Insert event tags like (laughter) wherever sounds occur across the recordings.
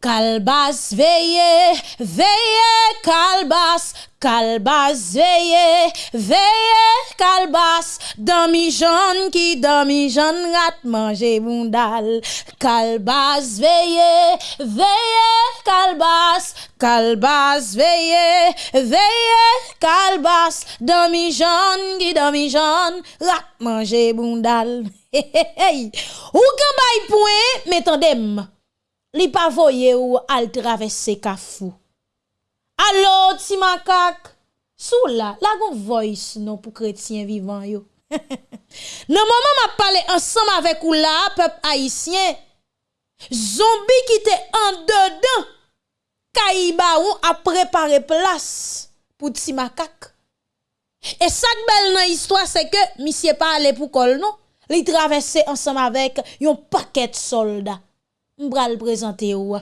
Kalbas veye, veye kalbas, kalbas veye, veye kalbas, dami jan ki dami jan rat manje bundal. Kalbas veye, veye kalbas, kalbas veye, veye kalbas, dami jan ki dami jan rat manje bundal. (laughs) Hey, hey, hey, ou kan bay pouen, metandem. li pa voye ou al travesse kafou. Allo, ti makak, sou la, la gon voice non pou kretien vivan yo. (laughs) nan maman ma pale ansam avek ou la, pep haisyen, zombi ki te an dedan, ka kaiba ou a prepare plas pou ti makak. E sak bel nan histwa se ke misye pa ale pou kol non, li travesse ansam avek yon paket soldat. mbral prezante ou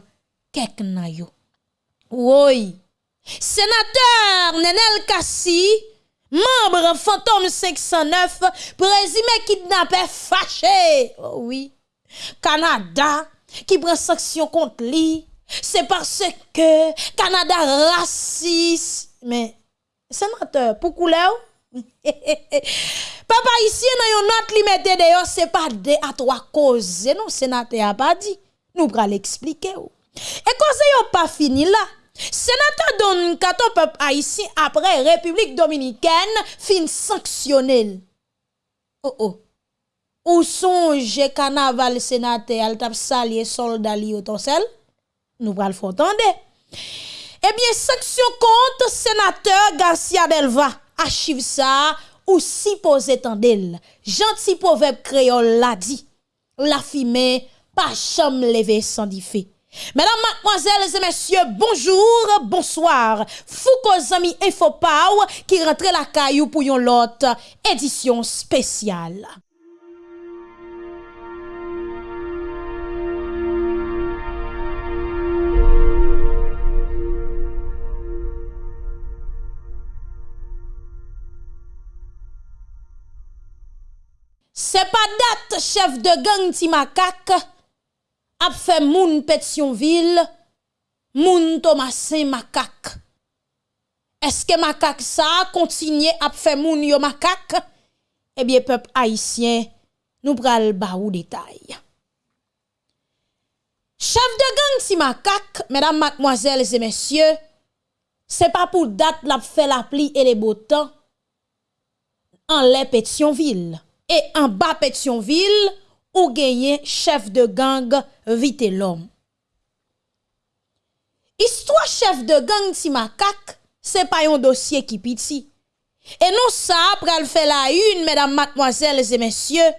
kek nan yo. Woy, senateur Nenel Kassi, membre Fantôme 509, prezime kidnapè fache. Oh oui, Kanada ki pren seksyon kont li, se parce ke Kanada rasis. Men, senateur, pou koule ou? (laughs) Papa, isye nan yon not li mette deyo, se pa de atwa koze, non senate a pa di. Nous allons l'expliquer. Et quand c'est pas fini là, sénateur Don Kato peuple haïtien après République dominicaine fin sanctionner. Oh oh. Ou songe carnaval sénateur al tap salier soldat li? Nous allons faire entendre. Eh bien, sanction contre sénateur Garcia Delva. Archive ça ou si posé tendel. Gentil proverbe créole l'a dit. La fumée pas cham levé sans diffé. Mesdames, mademoiselles et messieurs, bonjour, bonsoir. Foucault Zami Infopow qui rentre la caillou pour yon lot édition spéciale. C'est pas date chef de gang Timakak ap fè moun Petionville, moun Thomasin makak. Eske makak sa kontinye ap fè moun yo makak? Ebyen eh pep haisyen nou pral ba ou detay. Chef de gang si makak, mesdames, mademoiselles et messieurs, se pa pou dat la fè la pli e le botan an lè Petionville. E an ba Petionville, ou genyen chef de gang vite lom. Histwa chef de gang ti makak, se pa yon dosye ki piti. E non sa apre al fe la yun, mesdames, mademoiselles et messieurs,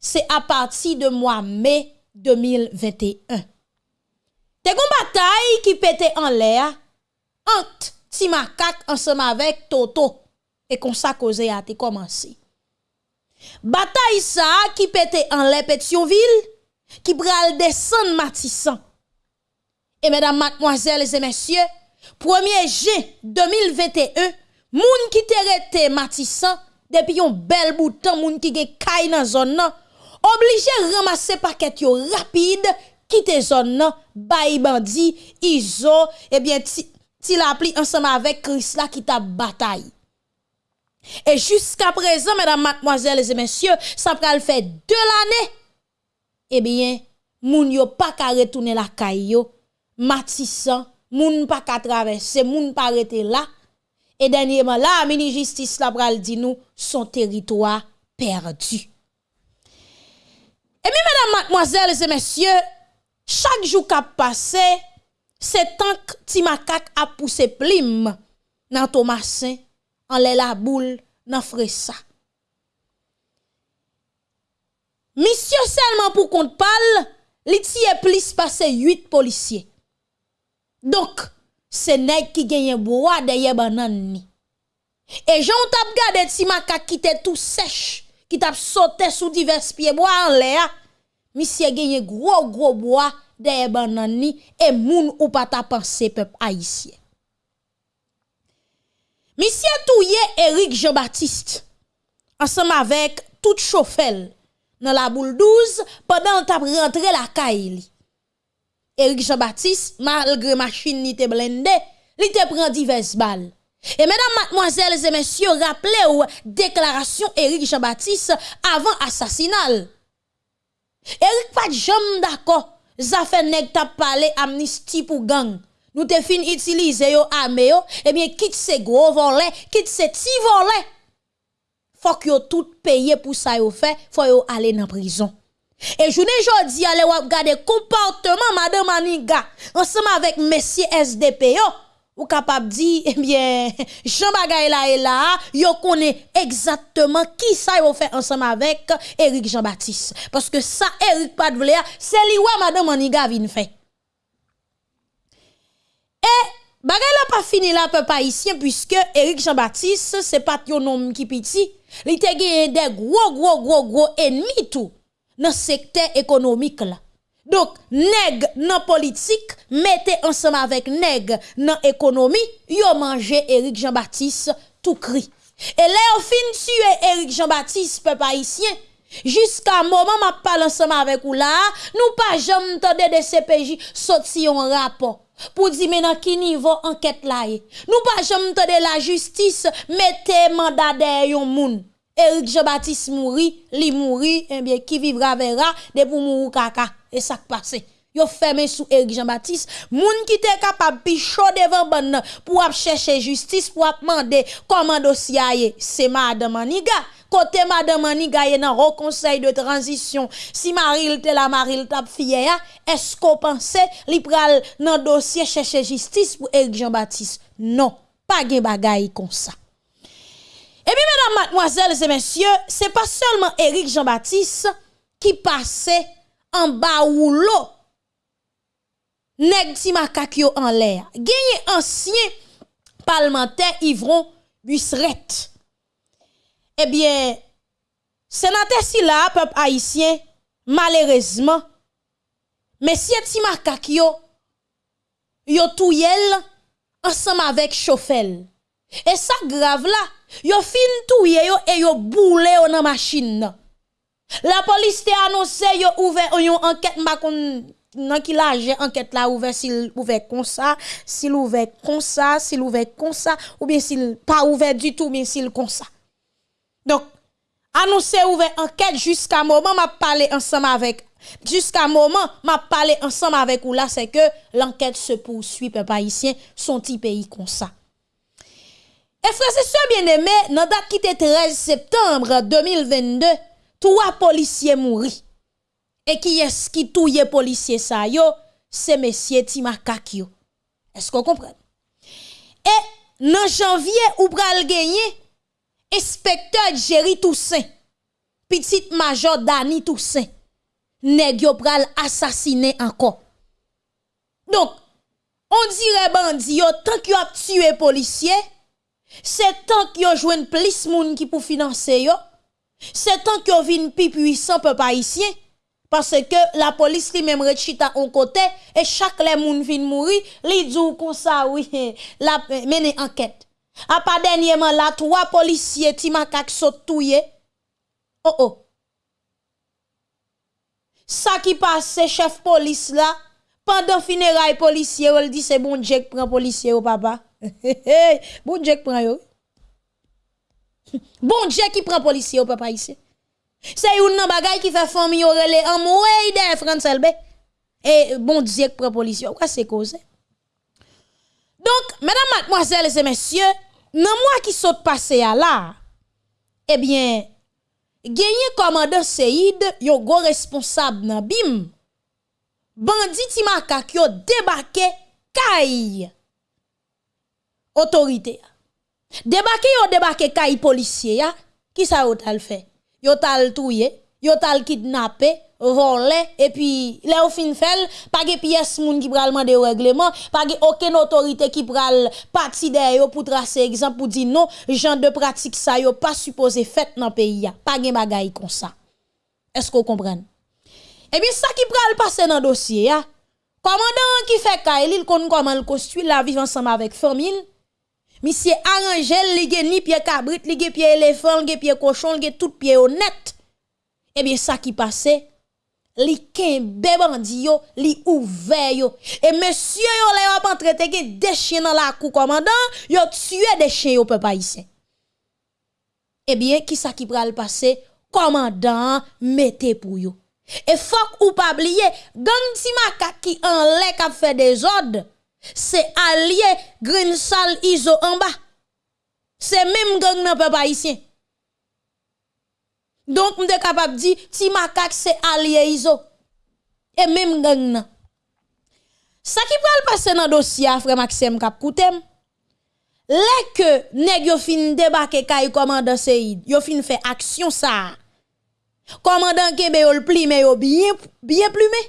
se a pati de mwa me 2021. Te kon batay ki pete an le a, ant ti makak ansem avek toto, e kon sa koze a te komansi. Bataille ça qui pétait en les Pétionville, qui pral descendre Matissan. Et mesdames, mademoiselles et messieurs, 1er juin 2021, moun qui t'errete Matissan, depuis un bel bout de temps, moun qui gen kay dans zone nan, obligé ramasser paquet yo rapide, quitter zone nan, bay bandi, iso, et bien, ti, ti la pli ensemble avec Chris la qui t'a bataille. Et jusqu'à présent, mesdames, mademoiselles et messieurs, ça pral fait deux l'année. Eh bien, moun yo pas qu'à retourner la caille yo, matissan, moun pas qu'à traverser, moun pas rester là. Et dernièrement, la mini justice la pral dit nous son territoire perdu. Et bien, mesdames, mademoiselles et messieurs, chaque jour qu'a passé, c'est tant que Timakak a poussé plim dans Thomasin en la boule ça. Monsieur seulement pour compte parle, li est plus passé 8 policiers. Donc, c'est nèg qui gagne bois derrière banan ni. Et j'en tap gade ti maka qui était tout sèche, qui tap sauté sous divers pieds bois en l'air. Monsieur gagne gros gros bois derrière banan ni et moun ou pas ta pensé peuple haïtien. Misye touye Eric Jean-Baptiste, ansam avek tout chofel nan la boule 12, padan tap rentre la ka ili. Eric Jean-Baptiste, malgre machin ni te blende, li te pren divers bal. E menan matmoazèles e mensyo rappele ou deklarasyon Eric Jean-Baptiste avan asasinal. Eric pat jom dako, zafen neg tap pale amnisti pou gang. Nous te fin utiliser yo armé yo, eh bien quitte ces gros volets, quitte ces petits volets. Faut que yo tout payer pour ça yo fait, faut yo aller dans prison. Et je ne jodi aller regarder comportement madame Aniga ensemble avec monsieur SDP yo ou capable dire eh bien (laughs) Jean Bagay là et là yo connaît exactement qui ça yo fait ensemble avec Eric Jean-Baptiste parce que ça Eric de c'est lui madame Aniga vinn fait Et bagay la pas fini la peuple haïtien puisque Eric Jean-Baptiste c'est pas un homme qui petit, il te gagné des gros gros gros gros ennemis tout dans secteur économique là. Donc nèg nan politique mettez ensemble avec nèg nan économie, yo mangé Eric Jean-Baptiste tout cri. Et là au fin tuer Eric Jean-Baptiste peuple haïtien Jusqu'à moment ma pal ensemble avec ou là, nous pas jamais entendu de CPJ sot un rapport. Pour dire maintenant qui niveau enquête là. Nous pas jamais entendu la justice mettez mandat derrière moun. Eric Jean-Baptiste mouri, li mouri, eh bien, qui vivra verra, de pour mourir kaka. Et ça qui passe. Yo fermé sous Eric Jean-Baptiste, moun qui était capable pichot devant bon pour chercher justice pour demander comment dossier c'est madame Maniga. Côté madame Maniga est dans le conseil de transition. Si Maril te la Maril tap fier, est-ce qu'on pensait li pral dans dossier chercher justice pour Eric Jean-Baptiste? Non, pas de bagay comme ça. Et puis, mesdames, mademoiselles et messieurs, c'est pas seulement Éric Jean-Baptiste qui passait en bas ou l'eau. Nèg ti en l'air. Gagné ancien parlementaire Yvron Busseret. Eh bien, sénateur si là, peuple haïtien, malheureusement, monsieur ti makakyo, yo touyel ensemble avec Chauffel. Et ça grave là, yo fin yo et yo boule yo dans machine. La police te annoncé yo ouvert une enquête m'a kon nan ki la enquête là ouvert s'il ouvert comme ça, s'il ouvert comme ça, s'il ouvert comme ça ou bien s'il pas ouvert du tout mais s'il comme ça. Donc annoncé ouvert enquête jusqu'à moment m'a parlé ensemble avec jusqu'à moment m'a parlé ensemble avec ou là c'est que l'enquête se poursuit peuple haïtien son petit pays comme ça. Et frère, c'est ça bien aimé, dans date qui était 13 septembre 2022, trois policiers mourent. Et qui est-ce qui touye policier ça yo? C'est monsieur Timakakio. Est-ce qu'on comprend? Et dans janvier, ou pral gagné, inspecteur Jerry Toussaint, petit major Dani Toussaint, nèg yo assassiné encore. Donc, on dirait bandi yo, tant que a tué policier, c'est tant que jouen plus moun qui pour financer yo. C'est tant que vin plus puissant peuple haïtien parce que la police li même rechita en côté et chaque les moun vin mourir, li dou comme ça oui, (laughs) la mener enquête. A pas dernièrement là trois policiers ti makak saute touye. Oh oh. Ça qui passe chef police là pendant funérailles policier, il dit c'est bon qui prend policier au papa. (laughs) bon qui prend yo. Bon Dieu qui prend policier au papa ici. C'est une bagay qui fait famille relé en moué de France. Et bon Dieu qui prend policier. Quoi c'est cause? Donc, mesdames, mademoiselles et messieurs, nan mwa ki sot pase ya la, ebyen, genye komandan Seyid yo go responsab nan bim, bandi ti makak yo debake kay otorite ya. Debake yo debake kay polisye ya, ki sa yo tal fe? Yo tal touye, yo tal kidnappé, volé, et puis, là, au fin fel, pas de pièce moun qui pral mande règlement, pas de aucune autorité qui pral parti derrière pour tracer exemple, pour dire non, genre de pratique ça yo pas supposé fait dans pays Pas de bagay comme ça. Est-ce qu'on comprend? et eh bien, ça qui pral passer dans dossier, ya, commandant qui fait kaili il connaît comment le construit, la vivre ensemble avec famille, Monsieur arrangé li gen ni pied cabrit, li gen pied éléphant, li gen pied cochon, li gen tout pied honnête. Eh bien, ça qui passait, li kenbe bandi yo, li ouve yo. Et monsieur yo le yo entrete ge des chiens dans la cou commandant, yo tué des chiens yo peuple haïtien. Eh bien, qui ça qui pral passer? Commandant mettez pour yo. Et faut ou pas oublier, gang ti qui en lè k'ap fait des ordres, c'est allié Green Sal Iso en bas. C'est même gang nan peuple haïtien. Donc, m'de suis capable de dire, si macaque, c'est allié ISO. Et même gang. Ça qui va passer dans le dossier, frère Maxime Kapkoutem, les que nèg yo fin débarquer kay commandant Seid, yo fin fait action ça. Commandant Kebe yo le plumé yo bien bien plumé.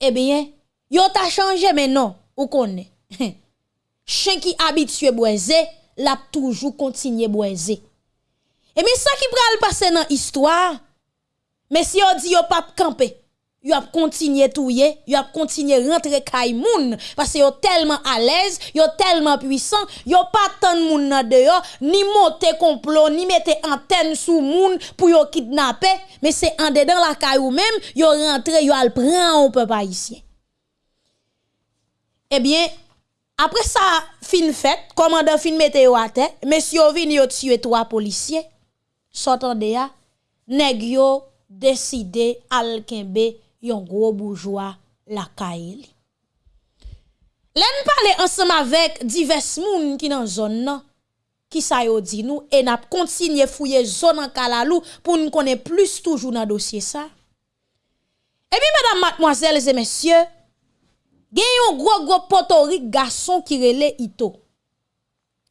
Eh bien, yo t'a changé mais non, ou connaît. (laughs) Chien qui habitué boiser, l'a toujours continué boiser. Et mais ça qui pral passer dans histoire, mais si on dit yo pas camper, yo a continué touyer, yo a continué rentrer kay moun parce que yo tellement à l'aise, yo tellement puissant, yo pas tant moun nan dehors, ni monter complot, ni mettre antenne sous moun pour yo kidnapper, mais c'est en dedans la kay ou même, yo rentre, yo al prend on peut pas ici. Eh bien, après ça, fin fait, commandant fin mette yo à terre, monsieur vin yo tuer trois policiers. sotan de ya, neg yo deside alkenbe yon gro bourgeois lakay li. Len pale ansam avek divers moun ki nan zon nan, ki sa yo di nou, e nap kontinye fouye zon an kalalou pou nou konen plus toujou nan dosye sa. E mi, madame, mademoiselles et messieurs, gen yon gro gro potorik gason ki rele ito.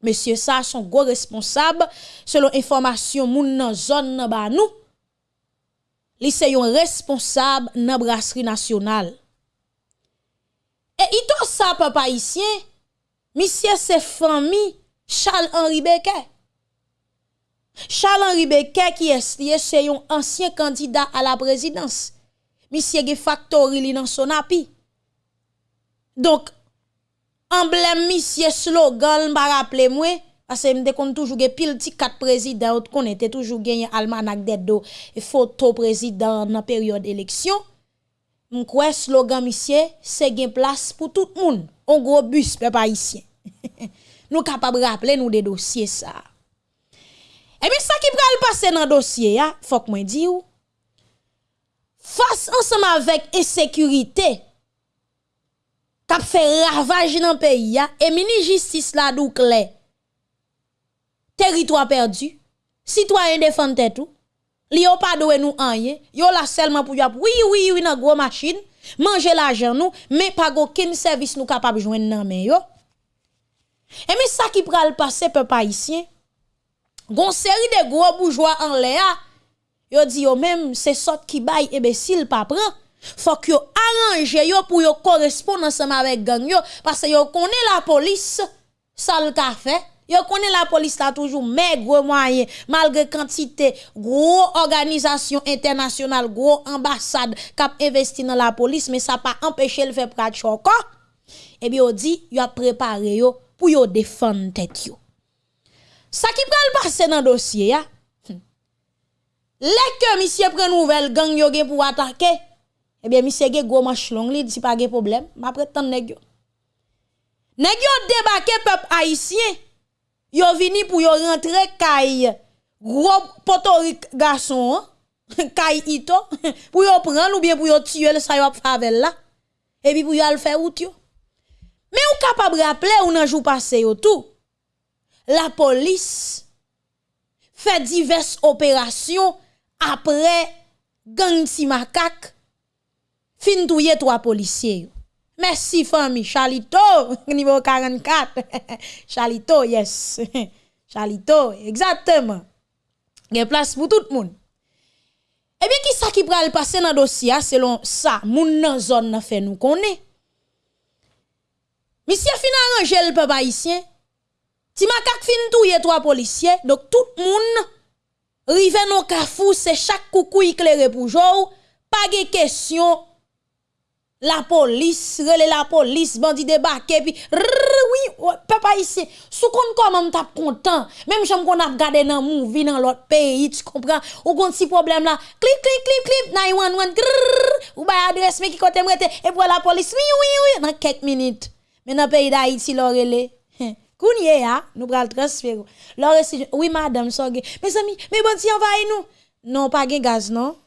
Monsieur ça son gros responsable selon information moun nan zone nan ba nous. Li se yon responsable nan brasserie nationale. Et ito sa papa haïtien, monsieur c'est famille Charles Henri Becker. Charles Henri Becker qui est lié c'est yon ancien candidat à la présidence. Monsieur ge factory li nan son api. Donc emblème monsieur slogan m'a rappelé moi parce que me qu'on toujours gè pile ti quatre présidents qu'on était toujours gagné almanach dedo et photo président dans période élection. M'crois slogan monsieur c'est gain place pour tout le monde. On gros bus peuple haïtien. (laughs) Nous capable rappeler nous des dossiers ça. Et bien ça qui pral passer dans dossier ya faut que moi di ou face ensemble avec insécurité kap fè ravaj nan peyi ya, e mini jistis la douk lè, teritwa perdu, sitwayen defante tou, li yo pa dowe nou anye, yo la selman pou yap, oui, oui, oui nan gwo machin, manje la jan nou, me pa go ken servis nou kapap jwen nan men yo. E mi sa ki pral pase pe pa isyen, gon seri de gwo boujwa an le a, yo di yo mem se sot ki bay ebesil pa pran, Faut que yo arrange yo pour yo correspondre ensemble avec gang yo. Parce que yo connaît la police, ça le fait. Yo connaît la police là toujours maigre moyen. Malgré quantité gros organisation internationale gros ambassade cap investi dans la police mais ça pas empêché le faire prat encore et bien on dit yo a préparé yo pour yo défendre tête yo. Ça qui pral passer dans dossier ya hmm. les que monsieur prend nouvelle gang yo pour attaquer eh bien monsieur ge gros manche long li dit pas de problème. M'a prétendre nèg yo nèg yo débarqué peuple haïtien. Yo vini pour yo rentrer kay gros potorik garçon (laughs) kay ito. (laughs) Pour yo prendre ou bien pour yo tuer le sa yo favel là et puis pour yo le faire out yo. Mais ou capable rappeler ou nan jour passé yo tout? La police fait diverses opérations après gang si makak fin touye trois policiers. Merci famille Charlito (laughs) niveau 44. (laughs) Charlito yes. (laughs) Charlito exactement. Il y a place pour tout le monde. Eh bien qui ça qui pral passer dans dossier selon ça? Moun nan zone fait nous connaît. Monsieur fin arranger le peuple haïtien. Ti makak fin touye trois policiers donc tout le monde rive non kafou c'est chaque coucou éclairé pour jour pas de question la polis, rele la polis, bandi debake, pi rrrrwi, pepa isye, sou kon kon mwen tap kontan, menm chanm kon ap gade nan moun, vi nan lot peyi, tu kompran, ou kon si problem la, klip, klip, klip, klip, nan yon, yon, grrrr, ou bay adres me ki kote mwete, e pou la polis, oui, oui, oui, nan kek minute, men nan peyi da iti lor rele, heh. Kounye ya, ah, nou pral transfer. Lore si, oui madame, soge. Mes ami, me banti envaye nou. Non, pa gen gaz, non?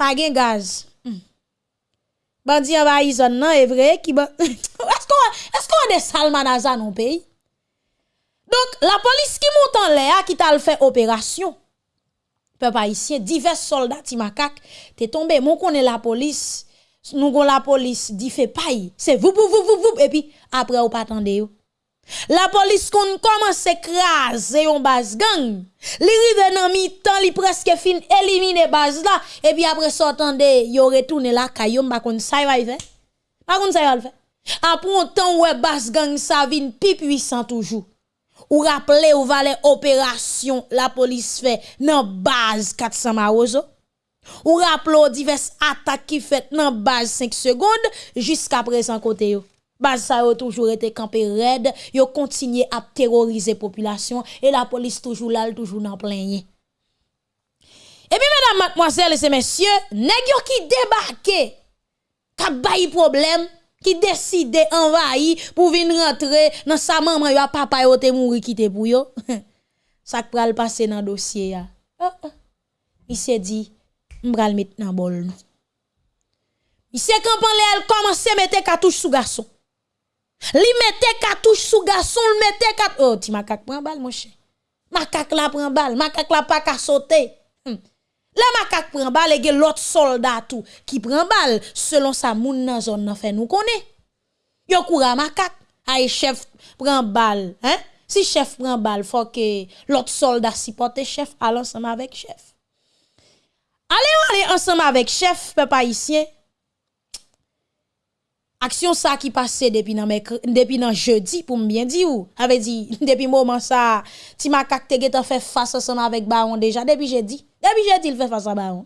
Pa gen gaz. Bandi avayi zon nan evre ki ban... (laughs) Esko an de salman a zan an peyi? Donk la polis ki montan le a ki tal fe operasyon. Pe pa isye, divers soldat ti makak te tombe. Moun konen la polis, nou kon la polis di fe payi. Se vup vup vup vup vup epi apre ou patande yo. La polis kon koman se kraze yon baz gang, li rive nan mi tan li preske fin elimine baz la, epi apre sotan de yo retoune la kayon bakon sa yon vay fe. Bakon sa yon vay fe. Apron tan we baz gang sa vin pi pwisan toujou. Ou rappele ou vale operasyon la polis fe nan baz 400 marozo. Ou rappele ou divers atak ki fet nan baz 5 segonde, jiska presan kote yo. Base ça a toujours été campé raide, yo continué à terroriser population et la police toujours là, toujours dans plein. Et puis mesdames, mademoiselles et messieurs, nèg qui débarqué, qui bail problème, qui décide envahir pour venir rentrer dans sa maman yo papa yo te mouri quitter pour yo. (laughs) ça pral passer dans dossier ya. Oh, oh. Il s'est dit m'bral mettre dans bol nous. Monsieur Campan elle commence à mettre cartouche sous garçon. Li mette cartouche sous garçon, li mette cartouche. Oh, ti macaque prend balle mon cher. Macaque la prend balle, macaque la pas qu'à sauter. Hmm. La macaque prend balle et l'autre soldat tout qui prend balle selon sa moun nan zone nan fait nous connaît. Yo coura macaque, ay chef prend balle, hein? Si chef prend balle, faut que l'autre soldat supporte chef à ensemble avec chef. Allez, allez ensemble avec chef, peuple haïtien. action ça qui passait depuis nan depuis nan jeudi pour me bien dire ou. Avait dit (laughs) depuis moment ça ti makak te fait face ensemble avec baron déjà depuis jeudi depuis jeudi il fait face à baron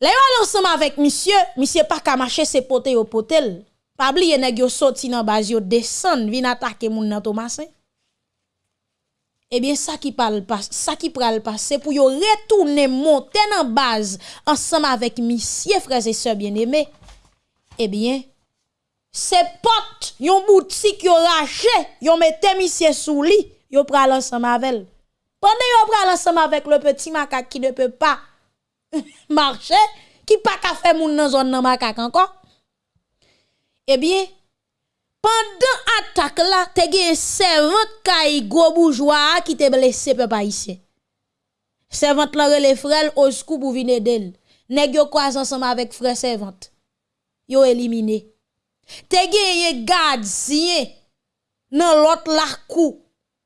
là ensemble avec monsieur monsieur pas ka marcher ses poté au potel. Pas oublier nèg yo sorti nan base yo descendre vin attaquer moun nan Thomasin Ebyen, eh. eh sa ki pral pase pou yo retourne monten an baz ansam avek misye freze se bien eme. Eh Ebyen, se pot yon boutik yon rache, yon mette misye sou li, yon pral ansan mavel. Pande yon pral ansan mavel le peti makak ki ne pe pa (laughs) marche, ki pa ka fe moun nan zon nan makak ankon. Ebyen, eh pandan atak la, te gen servant kay go boujwa ki te blese pe pa isye. Servant la rele frel oskou pou vine del. Neg yo kwa ansan mavel fre servant. Yo éliminé. Te gen gardien nan l'autre la cou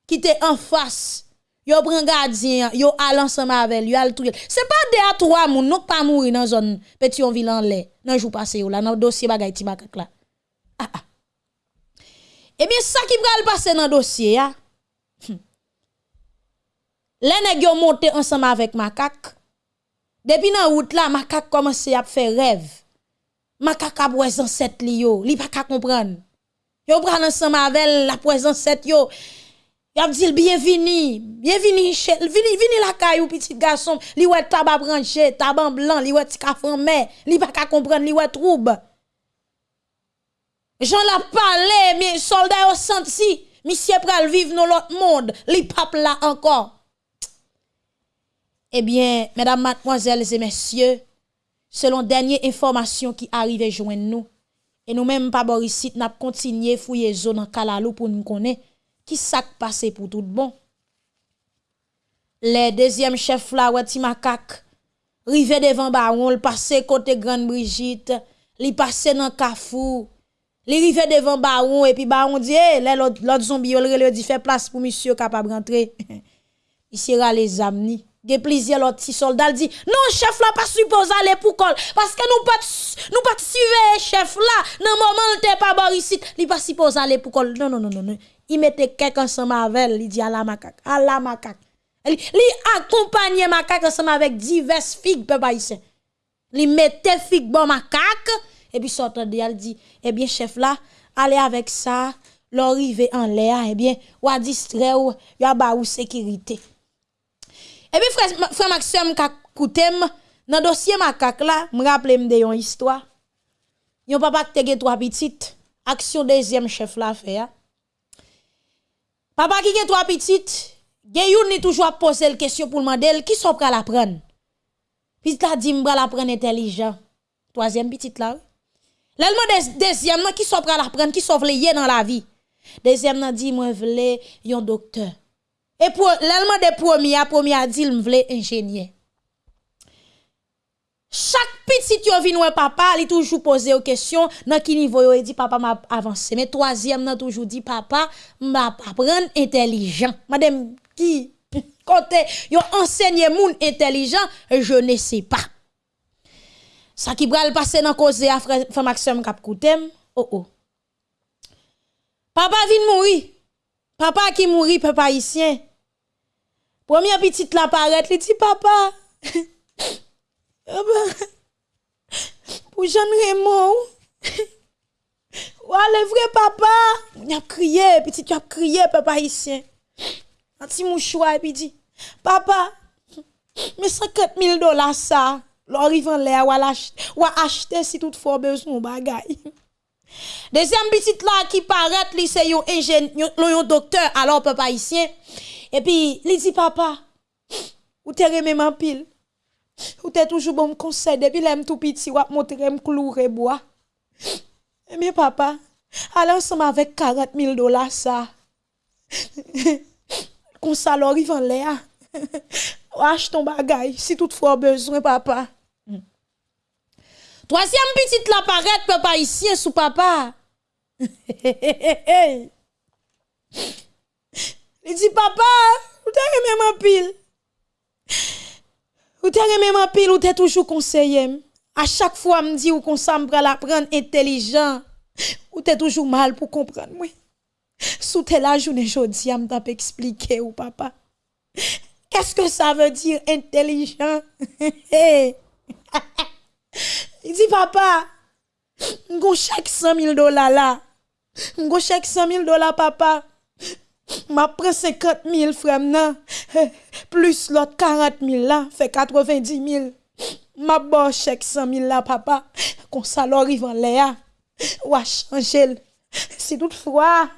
qui te en face. Yo prend gardien, yo al ensemble avec lui, al touye. C'est pas deux à trois moun, non pas mourir dans zone petit on vilain lait. Nan jou passé yo là, dans dossier bagay ti bakak là. Ah ah. Eh bien, ça qui va passer dans dossier, ya. Les nègres monté ensemble avec macaque. Depuis dans route là, macaque commence à faire rêve. Macaque a besoin cette li yo, li pas ka comprendre. Yo prend ensemble avec la présence cette yo. Y a dit bienvenue, bienvenue chez vini vini la caillou petit garçon, li ouais tabac branché, tabac blanc, li ouais ti ka mais li pas ka comprendre, li ouais trouble. Jean la parlé, mais soldats ont senti, monsieur pral vivre dans l'autre monde, li pape là encore. Eh bien, mesdames, mademoiselles et messieurs, selon dernière information qui arrive joindre nous. Et nous même pas Borisit n'a continué fouiller zone en Kalalou pour nous connaître qui s'est passé pour tout bon. Le deuxième chef là Wati Makak rivé devant Baron, le passé côté Grande Brigitte, li passé dans Kafou. Li rive devant Baron et puis Baron dit eh, hey, l'autre zombie le dit fait place pour monsieur capable rentrer. (laughs) il sera les amni. Ge plaisir l'autre petit soldat dit non chef là pas supposé aller pour col. Parce que nous pas nous pas suivre chef là dans moment t'es pas Boris il pas supposé aller pour col. Non non non non il mettait quelqu'un ensemble avec il dit à la macaque à la macaque. Il accompagnait macaque ensemble avec diverses figues peuple haïtien. Li mette fig bon makak, et puis sortant de elle dit, eh bien, chef là, allez avec ça, l'arrivée en l'air, eh bien, ou à distraire ou, y ba ou sécurité. Et puis, frère, frère Maxime, koutem, dans dossier makak là, me rappelle de yon histoire. Yon papa qui te trois petites, action deuxième chef là fait. Papa qui a trois petites, gen yon ni toujours poser la question pour demander qui sont prêt la. Puis il a dit m'bra la intelligent. Troisième petite là. L'elmo deuxième qui sont prêt la qui sont vle dans la vie? Deuxième nan dit moi vle yon docteur. Et pour l'elmo de premier premier a dit m'vle ingénieur. Chaque petit yo vin ouais papa, il toujours poser aux questions dans qui niveau yo dit papa m'a avancé. Mais troisième nan toujours dit papa m'a apprendre intelligent. Madame qui? (laughs) Côté yo enseigné moun intelligent, je ne sais pas. Ça qui le passer dans cause à frère Maxime kap koutem. Oh oh. Papa vient mourir. Papa qui mourit papa haïtien. Première petite la paraît, il dit papa pour Jean Raymond. Ou le vrai papa, il a crié, petit tu as crié papa haïtien. Un petit mouchoir puis dit papa, mais 50 000 dollars ça, en l'air ou acheter si toutefois besoin bagay. Deuxième petite là qui paraît, c'est un ingénieur, un docteur, alors papa haïtien. E pi, li di papa, ou te rememan pil. Ou te toujou bon konsey, depi lem tou piti wap montre m klou reboa. E mi papa, alan som avek 40 mil dola sa. Kon salor ivan le a. Wache ton bagay, si tout fwa bezwen papa. Mm. Troasyam pitit la paret pe pa isye sou papa. Hey, hey, hey, hey. Il dit papa, ou t'es même en pile? Ou t'es même en pile? Ou t'es toujours conseillé? À chaque fois, me dit ou qu'on s'en la prendre intelligent. Ou t'es toujours mal pour comprendre, oui. Sous t'es la journée jodi, me t'a expliquer ou papa. Qu'est-ce que ça veut dire intelligent? (laughs) Il dit, papa, m'gon chèque 100 000 dollars là. M'gon chèque 100 000 dollars, papa. Ma pren 50 000 frem nan, (laughs) plus lot 40 000 la, fe 90 000. Ma bo chek 100 000 la papa, kon salo rivan le a, ou a chanjel. (laughs) Si toutfwa,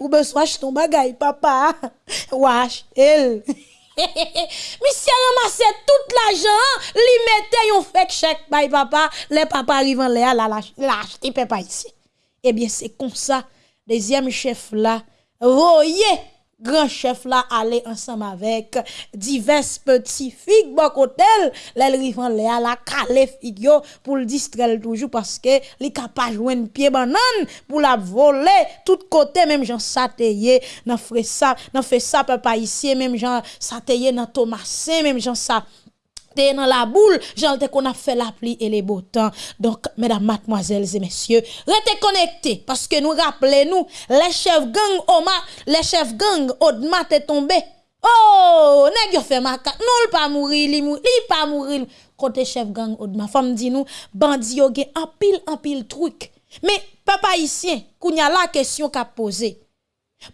ou beswa jton bagay papa, ou a chanjel. Misye ramase tout la jan, li mette yon fek chek bay papa, le papa rivan le a la, la, la, la achete pe pa isi. Ebyen se kon sa, dezyem chef la, voyez, grand chef là aller ensemble avec divers petits figues bon hôtel les rivan là la calé pour le distraire toujours parce que li capable joindre pied banane pour la voler. Tout côté même Jean satayé dans fait ça dans fait ça papa ici même Jean satayé dans Thomasin même Jean ça dans la boule, j'en qu'on a fait la pluie et les beaux temps. Donc, mesdames, mademoiselles et messieurs, restez connectés parce que nous rappelez-nous, les chefs gang Oma, les chefs gang Odma est tombé. Oh, nèg yo fait maca, non pas mourir, li mourir, pas mourir. Côté chef gang Odma, femme dit nous, bandi yo gen en pile en pile truc. Mais papa ici, kounya la question qu'a posé.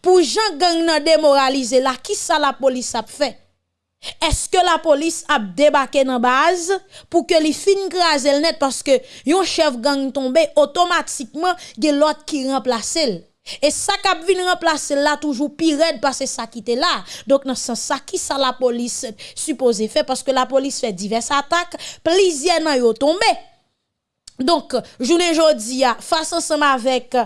Pour Jean gang nan démoraliser là, qui ça la police a fait? Eske la polis ap debake nan baz pou ke li fin grazel net paske yon chev gang tombe otomatikman gen lot ki remplase l. E sa kap vin remplase la toujou pi red pase sa ki te la. Dok nan san sa ki sa la polis suppose fe paske la polis fe divers atak plizye nan yo tombe. Donk jounen jodi ya fason seman vek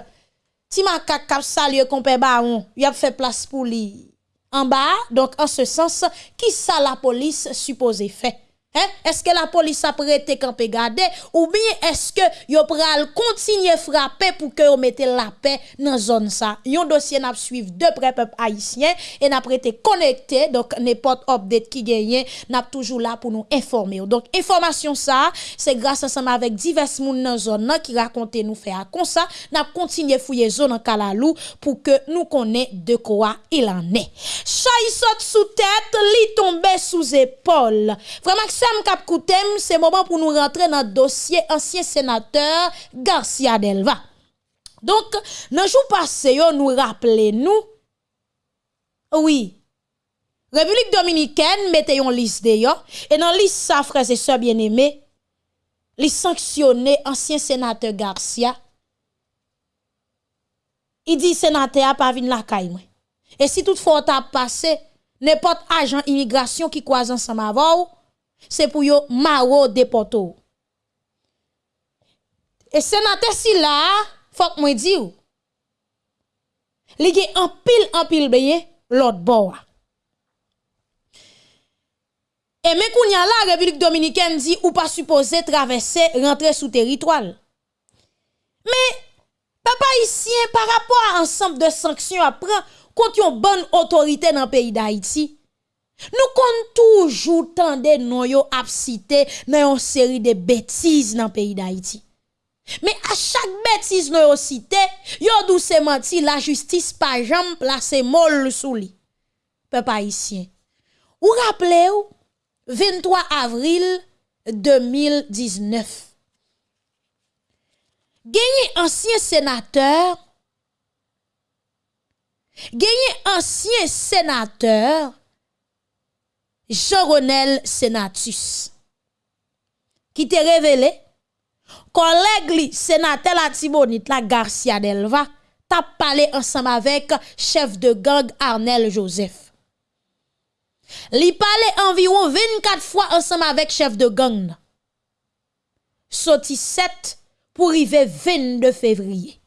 ti makak kap salye kompe baron yap fe plas pou li. En bas, donc en ce sens, qui ça la police supposée fait? Eh? Eske la polis aprete kanpe gade? Ou biye eske yo pral kontinye frape pou ke yo mette la pe nan zon sa? Yon dosye nap suiv depre pep haisyen E nap rete konekte. Donk nepot obdet ki genyen Nap toujou la pou nou informe yo. Donk informasyon sa Se grase ansama vek divers moun nan zon nan Ki rakonte nou fe akon sa Nap kontinye fouye zon nan kalalou Pou ke nou konen de kwa il ane. Chay sot sou tete Li tombe sou zepol Vremak Sam Kap Koutem, c'est moment pour nous rentrer dans le dossier ancien sénateur Garcia Delva. Donc, dans le jour passé, nous rappelons nous, oui, République dominicaine mette une liste yo, et dans liste ça, frères et sœurs bien-aimés, les sanctionner ancien sénateur Garcia. Il dit sénateur pas venir la caille Et si toutefois t'a passé n'importe agent immigration qui croise ensemble avec se pou yo maro depoto. E senate si la, fok mwen di ou, li ge anpil anpil beye lot bo wa. E men koun ya la, Republik Dominiken di ou pa suppose travesse rentre sou teritwal. Men, papa isyen, par rapport a ansamp de sanksyon apren, kont yon bon otorite nan peyi da Haiti, Nou kon toujou tende nou yo ap site nan yon seri de betiz nan peyi da iti. Me a chak betiz nou yo site, yo dou se manti la justis pa jam plase mol sou li. Pe pa isyen. Ou rappele ou, 23 avril 2019. Genye ansyen senateur, genye ansyen senateur, Jean-Ronel Senatus, ki te revele, koleg li senate la tibonit la Garcia Delva, tap pale ansam avek chef de gang Arnel Joseph. Li pale environ 24 fwa ansam avek chef de gang. Soti 7 pou rive 22 fevriye.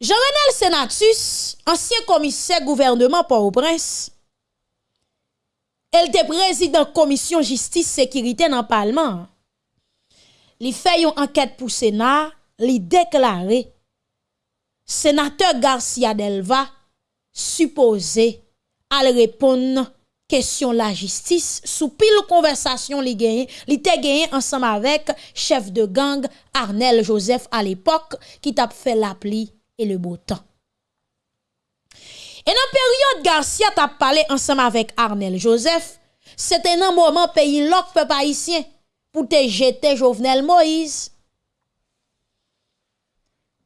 Jean-Renel Senatus, ansyen komise gouvernement Port-au-Prince, el te prezident komisyon jistis sekirite nan palman. Li fè yon anket pou Senat, li deklare, Senateur Garcia Delva suppose al repon kesyon la jistis sou pil konversasyon li genye, li te genye ansam avek chef de gang Arnel Joseph al epok ki tap fè la pli et le beau temps. Et dans période Garcia t'a parlé ensemble avec Arnel Joseph, c'était un moment pays l'autre peuple haïtien pour te jeter Jovenel Moïse.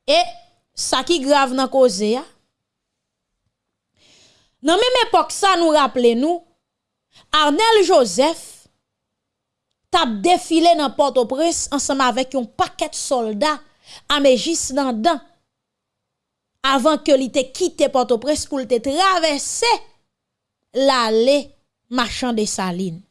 Et ça qui grave dans cause ya. Dans même époque ça nous rappelait nous Arnel Joseph t'a défilé dans Port-au-Prince ensemble avec un paquet de soldats à Mégis dans avant que li te quitte Port-au-Prince pour te traverser l'allée marchand des salines.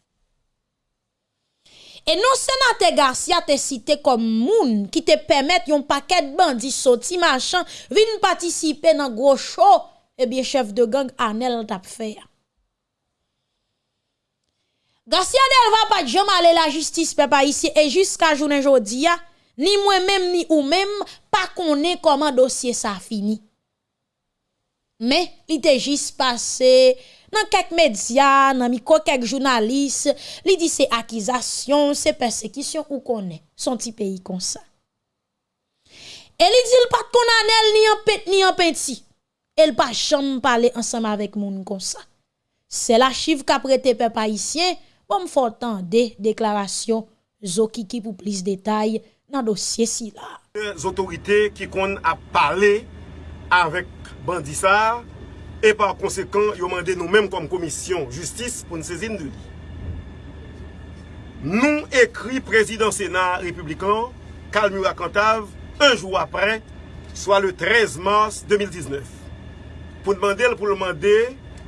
E nou senate Garcia te site kom moun ki te pemet yon paket bandi soti machan vin patisipe nan gwo show eh ebyen chef de gang anel tap fey. Garcia del va pat jom ale la justis pe pa isi e jiska jounen jodi ya Ni mwen mèm ni ou mèm pa konen koman dosye sa fini. Men, li te jis pase nan kek medya, nan miko kek jounalis, li di se akizasyon, se persekisyon ou konen. Son ti peyi kon sa. E li di l pat kon anel ni an pet ni an peti. El pa chanm pale ansam avek moun kon sa. Se la chiv ka prete pe paisyen, bon m fotan de deklarasyon zo kiki pou plis detay. nan dosye si la. Zotorite ki kon ap pale avèk bandisa e par konsekant yo mande nou mèm kom komisyon justice pou nou sezin de li. Nou ekri prezident senat republikan Kalmura Kantav un jou apre, soa le 13 mars 2019. Pou nou mande l pou nou mande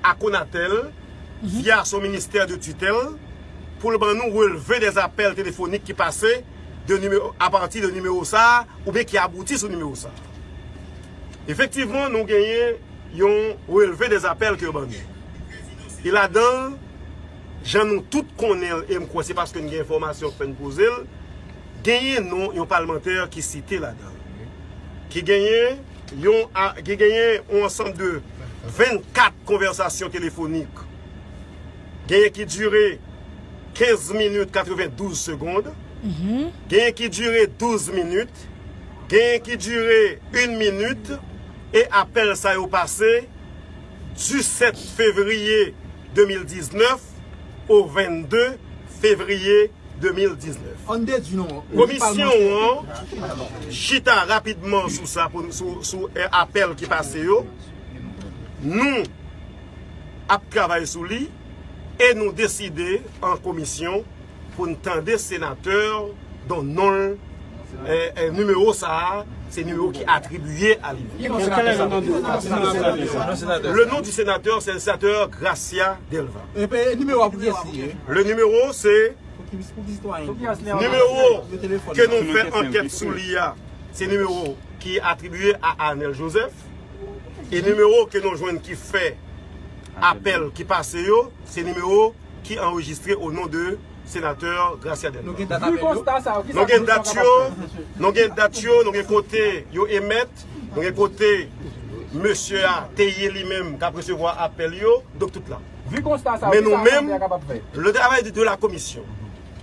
a Konatel mhm. via son minister de tutel pou nou ban nou releve des apel telefonik ki pase à partir de numéro ça, ou bien qui aboutit sur numéro ça. Effectivement, nous gagnons, yon relevé des appels que nous Et là-dedans, j'en nous tout connaît, et je c'est parce que nous avons information que nous poser, gagné non, un parlementaire qui cité là-dedans. Qui gagnait, qui gagné un ensemble de 24 conversations téléphoniques. Gagné qui durait 15 minutes 92 secondes. mm -hmm. gen ki dure 12 minute, gen ki dure 1 minute, e apel sa yo pase du 7 fevriye 2019 au 22 fevriye 2019. Komisyon an, chita rapidman sou sa, sou, sou euh, apel ki pase yo, nou ap travay sou li, e nou deside an komisyon pou n'tande senateur don non eh, eh, numero sa, se numero ki atribuye a li. Le nou di senateur, se senateur Gracia Delva. Le numero se numero ke nou fè anket sou li ya, se numero ki atribuye a Anel Joseph, e numero ke nou jwen ki fè apel ki pase yo, se numero ki enregistre ou nou de sénateur Gracia Delma. Nou gen dat yo, nou gen dat yo, nou gen kote yo emet, nou gen kote Monsie a teye li menm kap resevo apel yo, dok tout la. Men nou menm, le travay de la komisyon,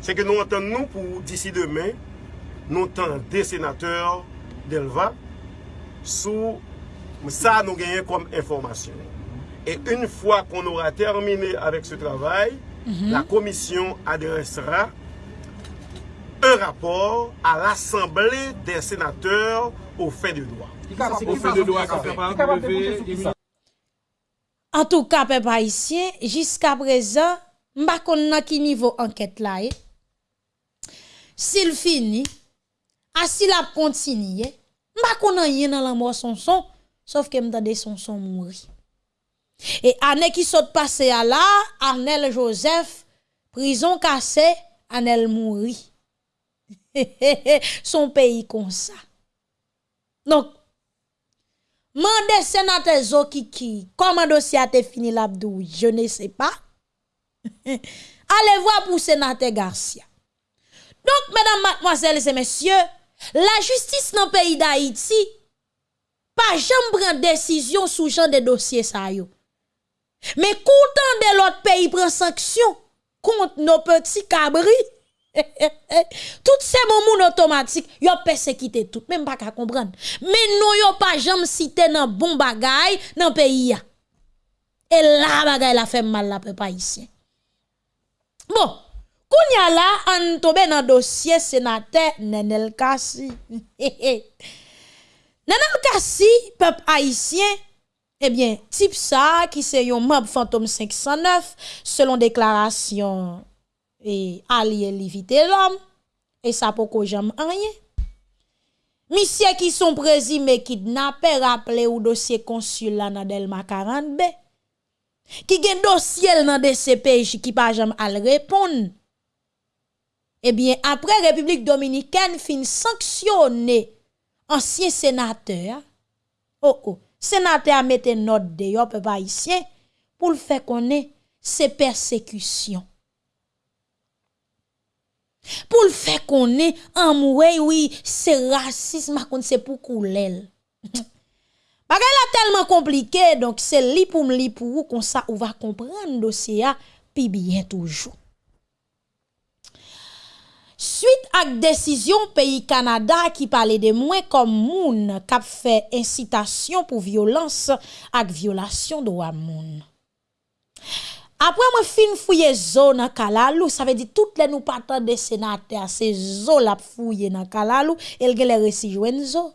se ke nou anten nou pou disi demen, nou anten de sénateur Delma sou sa nou genye kom informasyon. Et une fois qu'on aura terminé avec ce travail, la commission adressera un rapport à l'Assemblée des sénateurs au fait de droit. En tout cas, peuple haïtien, jusqu'à présent, je ne sais pas à quel niveau enquête là. Eh? S'il finit, s'il a continué, m'a konan rien dans la mort son son, sauf que m'tande son son mourir. E ane ki sot pase a la, Arnel Joseph, prison kase, Arnel mouri. (laughs) Son peyi kon sa. Donk, mande senate zo kiki, koman dosi a te fini labdou, je ne se pa. (laughs) Ale vwa pou senate Garcia. Donk, medan matmoazel se mesye, la justis nan peyi da Haiti, pa jem pren desisyon sou jan de dosye sa yo. Mais content de l'autre pays prend sanction contre nos petits cabris. (laughs) tout ces moments automatiques, yo persécuté tout, même pas qu'à comprendre. Mais nous yo pas jamais cité dans bon bagay dans pays Et là bagay la fait mal la (laughs) peuple haïtien. Bon, Kounya la, an tobe nan dosye senate Nenel Kassi. Nenel Kassi, pep haisyen, ebyen, tip sa ki se yon mob Fantom 509, selon deklarasyon e alye li vite lom, e sa poko jam anye. Misye ki son prezi me kidnapè, rappele ou dosye konsul la nan Delma 40B, ki gen dosye nan DCPJ ki pa jam al repon, Ebyen, apre Republik Dominikèn fin sanksyonè ansyen senatè, oh oh, senatè a mette not de yo pe pa isye, pou l fè konè se persekusyon. Pou l fè konè, amwè, oui, se rasisme akoun se pou koulèl. (laughs) Bagay la telman komplike, donk se li pou m li pou ou, kon sa ou va kompran dosye ya, pi byen toujou. Suite ak desisyon peyi Kanada ki pale de mwen kom moun kap fe incitasyon pou violans ak violasyon do a moun. Apre mwen fin fouye zo nan kalalou, sa ve di tout le nou patan de senate a se zo la fouye nan kalalou, el gen le resi jwen zo.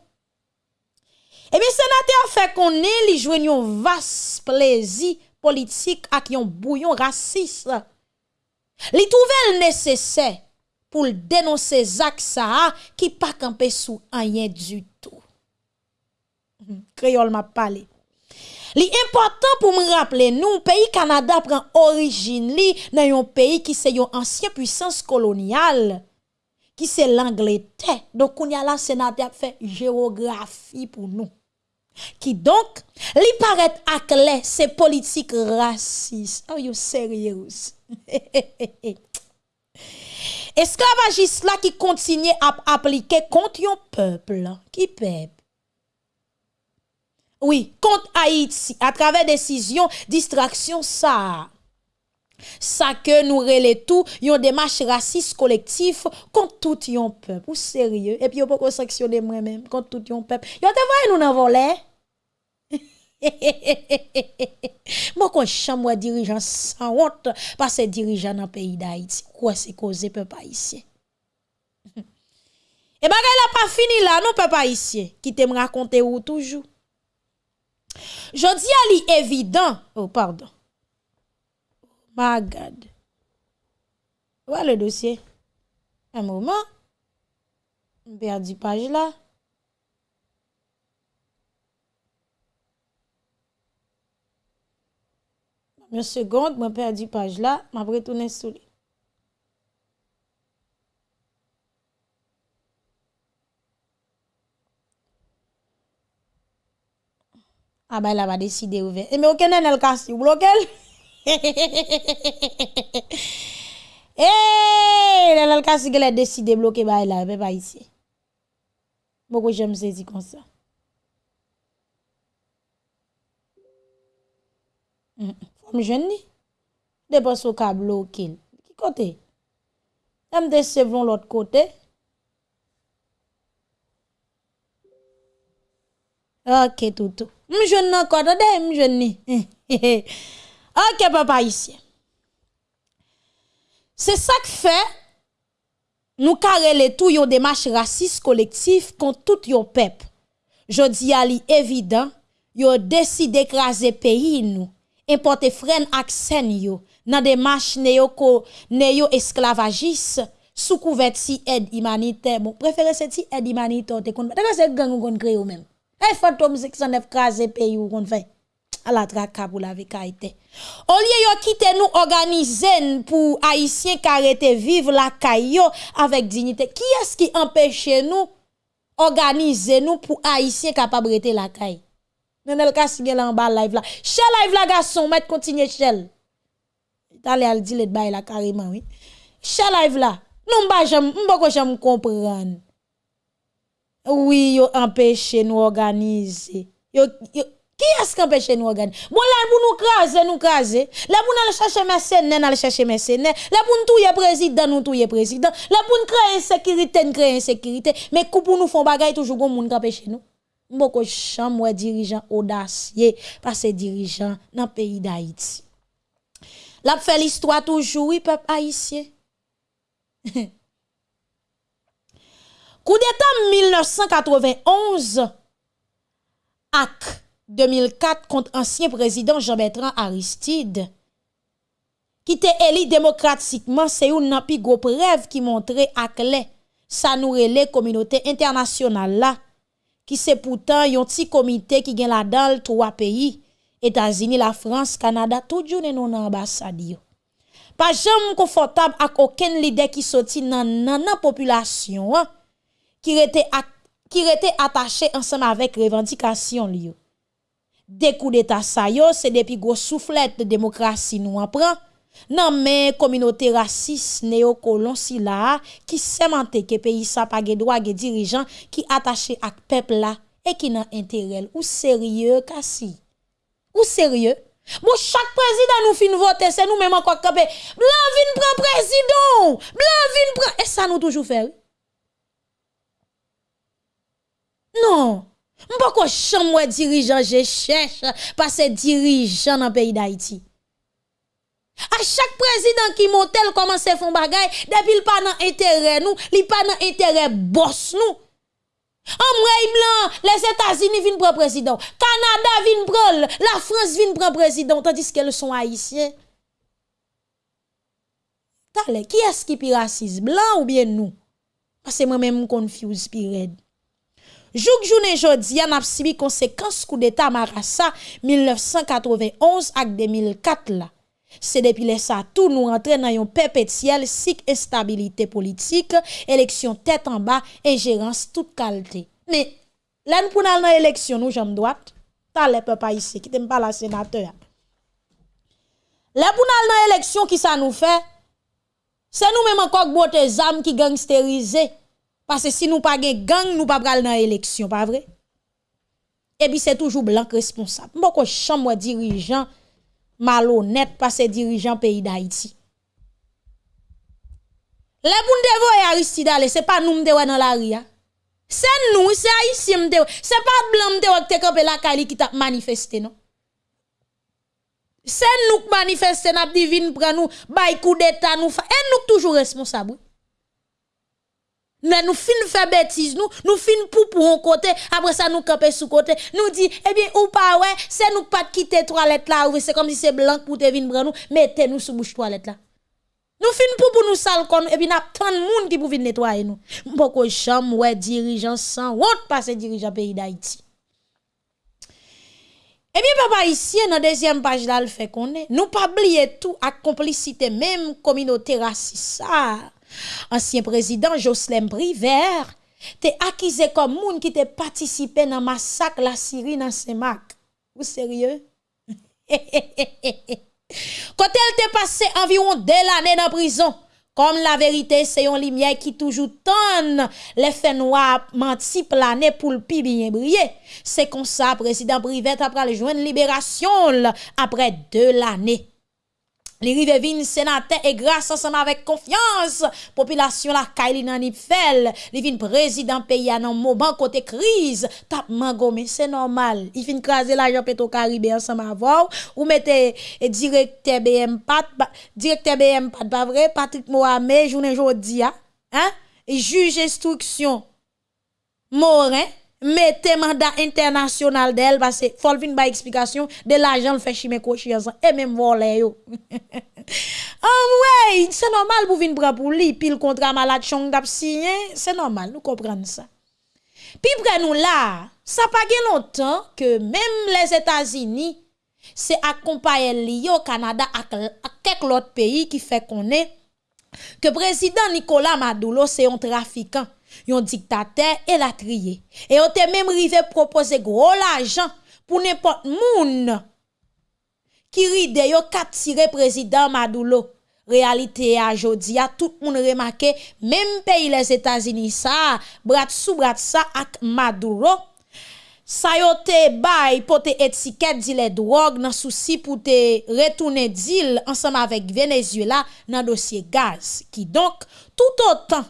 Ebi senate a fe konen li jwen yon vas plezi politik ak yon bouyon rasis. Li touvel nesesè. pou l denonse Zak Saha ki pa kampe sou anyen du tout. Mhm, Kreyol map pale. Li important pou m rappele nou, peyi Kanada pren orijin li nan yon peyi ki se yon ansyen puissance kolonial, ki se l'Angleterre. Donk koun ya la senate ap fe geografi pou nou. Ki donk, li paret ak le se politik rasis. Are you serious? (laughs) Esclavagiste là qui continue à appliquer contre un peuple. Qui peuple? Oui, contre Haïti, à travers décision, distraction, ça. Ça que nous relais tout, yon démarche raciste collectif contre tout yon peuple. Ou sérieux? Et puis yon pas sanctionner moi-même contre tout yon peuple. Yon te nous dans (laughs) Moi, quand chambre dirigeant sans honte, parce que dirigeant dans le pays d'Haïti, quoi c'est causé peuple haïtien? Et bagay la pas fini là, non peuple haïtien, qui te me raconter ou toujours. Je dis à li évident, oh pardon. My God. Voilà le dossier. Un moment. Perdu page Mwen segonde, mwen perdi paj la, mwen bretounen sou li. Ah, a bay la va deside ouve. E (laughs) me ou kenen el kasi, ou blokel? E, el el kasi ke le deside bloke bay la, pe pa isi. Mwen kou jem sezi kon sa. Mm-mm. Femme jeune ni. Dépense au câble bloqué. Qui côté? Am de l'autre côté. Ok, tout, tout. M'jeune encore, de m'jeune ni. ok, papa ici. C'est ça que fait, nous carrele tout yon démarche raciste collectif contre tout yon peuple. Je dis à li évident, yon décide d'écraser pays importe fren ak sen yo nan demache neo-esclavagis neo sou kouvet si ed imanite. Bon, prefere se ti ed imanite te kon. Teka se gang ou kon kre yo men. E fantom 609 kaze pe yo kon fe. Ala traka pou la vekaite. O liye yo kite nou organizen pou haisyen karete vive la kayo avek dignite. Ki eski empeshe nou organize nou pou haisyen kapabrete la kaye? Nenel Kassigel en bas live là. Chel live la garçon, mettre continuer chel. T'allez al dire le bail là carrément oui. Chel live là. Non ba j'aime m'boko j'aime comprendre. Oui, yo empêche nous organiser. Yo, yo qui est-ce qui empêche nous organiser? Bon, là, nous craser, nous craser. Là, pour nous chercher mercenaires, nous chercher mercenaires. Là, pour nous touyer président, nous touyer président. Là, pour nous créer insécurité, nous créer insécurité. Mais pour nous font bagay, toujours gon moun qui empêche nous. Mboko chan mwen dirijan odasye pa se dirijan nan peyi da iti. Lap fe l'istwa toujoui pep haisyen. (laughs) Kou d'Etat 1991 ak 2004 kont ansyen prezident Jean-Bertrand Aristide ki te eli demokratikman se yon nan pi go prev ki montre ak le sa nou rele kominote internasyonal la ki se poutan yon ti komite ki gen la dal 3 peyi, Etazini, la Frans, Kanada, tout jounen nou nan ambasadi yo. Pa jam konfortab ak oken lide ki soti nan nan nan populasyon an, ki rete, at, ki rete atache ansam avek revandikasyon li yo. Dekou de ta sayo, se depi gwo souflet de demokrasi nou an pran, Nan men kominote rasis neokolon si la ki semente ke peyi sa pa ge dwa ge dirijan ki atache ak pepla e ki nan enterel ou serye kasi. Ou serye? Bon chak prezident nou fin vote se nou menman kwa kape. Blan vin pran prezident! Blan vin pran... E sa nou toujou fer? Non! Mpa kwa chan mwen dirijan je chèche pa se dirijan nan peyi da iti. A chak prezident ki montel koman se fon bagay, depil pa nan entere nou, li pa nan entere bos nou. Amrey blan, les Etats-Unis vin pre prezident, Kanada vin prol, la France vin pre prezident, tandis ke le son haisyen. Tale, ki eski pi rasis, blan ou bien nou? Pase mwen men m konfuse pi red. Jouk jounen jodi an ap sibi konsekans kou d'Etat Marassa 1991 ak 2004 la. C'est depuis les ça tout nous rentrer dans un perpétuel cycle instabilité politique, élection tête en bas, ingérence toute qualité. Mais là nous pour dans élection nous jambe droite, t'as les peuple ici qui t'aime pas la sénateur. Là pour dans élection qui ça nous fait? C'est nous même encore botte zam qui gangsteriser parce que si nous pas gang, nous pas pral dans élection, pas vrai? Et puis c'est toujours blanc responsable. Mboko chambre dirigeant malhonnête parce que dirigeant pays d'Haïti. Les devoir Aristide c'est pas nous m'dewa dans la ria. C'est nous, c'est haïtien C'est pas blanc qui te campé la Kali qui t'a manifesté non. C'est nous qui manifestons, nous divine pour nous, d'état nous, et nous toujours responsables. Mais nous fin faire bêtise nous, nous fin pour pour un côté, après ça nous camper sous côté, nous dit eh bien ou pas ouais, c'est nous pas quitter toilette là, c'est comme si c'est blanc pour te venir prendre nous, mettez nous sous bouche toilette là. Nous fin pour pour nous sale kon et puis n'a tant de monde qui pour venir nettoyer nous. Beaucoup chambre ouais dirigeant sans honte passer dirigeant pays d'Haïti. Eh bien, papa, ici, dans la deuxième page, là, le fait qu'on est, nous pas oublier tout à complicité, même communauté raciste. Ancien président Jocelyn Briver, t'es accusé comme moun qui t'a participé dans le massacre la Syrie dans Semak. Vous sérieux? (laughs) Quand elle t'est passé environ deux années dans prison, comme la vérité, c'est une lumière qui toujours tonne les faits noirs menti planer pour le pi bien briller. C'est comme ça, président Privet après le joindre libération après deux l'année. Li rive vin senate e grase ansama vek konfians, popilasyon la kay li nan ip fel, li vin prezident peyi anan mouban kote kriz, tapman gome, se normal. I fin kraze la jan peto karibè ansama avaw, ou mette e direkte BM Pat, ba, direkte BM Pat, ba vre, Patrick Mohamed, jounen jodi ya, hein, e juj instruksyon, Morin, mettez mandat international d'elle parce que faut vinn ba explication de l'argent le fait chimé conscience et même voler yo. Ah (laughs) ouais, c'est normal pour venir prendre pour lui puis le contrat malade chong d'ap signé, c'est normal, nous comprenons ça. Puis pour nous là, ça pas longtemps que même les États-Unis c'est accompagné lié au Canada avec quelques autres pays qui fait qu'on est que président Nicolas Maduro c'est un trafiquant yon diktater e la triye. E yo te menm rive propose gro l'ajan pou nepot moun ki ride yo kapsire prezident Madoulo. Realite a jodi a, tout moun remake, menm peyi les Etats-Unis sa, brat sou brat sa ak Madoulo. Sa yo te bay pou te etiket di le drog nan souci pou te retourne dil ansam avek Venezuela nan dosye gaz. Ki donk, tout otan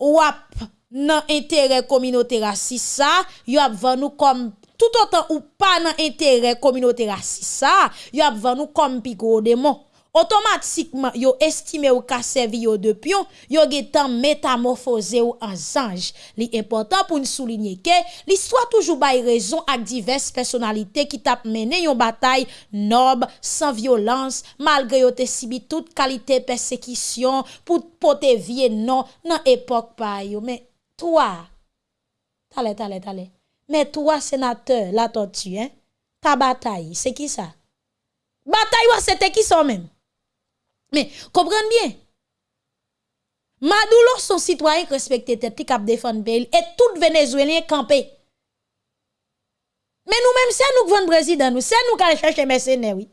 wap nan entere kominote rasis sa, yo ap van nou kom tout otan ou pa nan entere kominote rasis sa, yo ap van nou kom pi gro demon. Otomatikman yo estime ou ka servi yo de pion, yo getan metamorfose ou an zanj. Li important pou n souline ke, li swa toujou bay rezon ak divers personalite ki tap mene yon batay nob, san violans, malgre yo te sibi tout kalite persekisyon pou pote vie non nan epok pay yo. Men, toa, tale, tale, tale, men toa senateur la ton tu, ta batay, se ki sa? Bataille, c'était qui sont même Mais, comprenez bien? Maduro, son citoyen qui respecte tête, qui défendre pays, et tout Vénézuélien campé. Mais nous-mêmes, c'est nous qui venons président, nous, c'est nous qui allons chercher mercenaires, oui.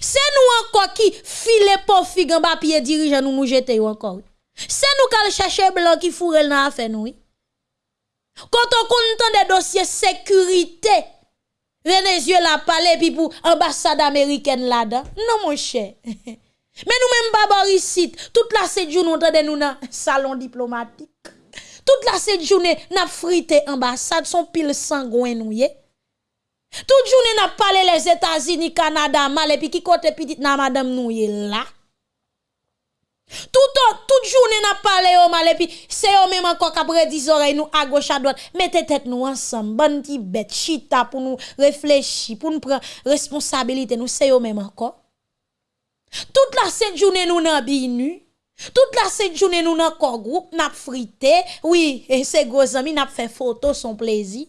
C'est nous encore qui file pour figue en bas pied dirigeant nous nous encore. C'est nous qui allons chercher blanc qui fourre dans affaire nous, oui. Quand on compte des dossiers sécurité, Venezuela pale pi pou ambassade américaine là-dedans. Non mon cher. (laughs) Mais nous même pas ici, toute la cette journée nous nous dans salon diplomatique. Toute la cette journée n'a frité ambassade son pile sangouin nous Toute journée n'a parlé les États-Unis, Canada, mal et puis qui côté petite na non, madame nous là. Toute journée n'a parlé au mal et puis c'est eux même encore qu'après 10 oreilles nous à gauche à droite. Mettez tête nous ensemble, bonne petite bête chita pour nous réfléchir, pour nous prendre responsabilité nous c'est eux même encore. Toute la cette journée nous n'a binu. Toute la cette journée nous n'a corps groupe n'a frité. Oui, et ces gros amis n'a fait photo son plaisir.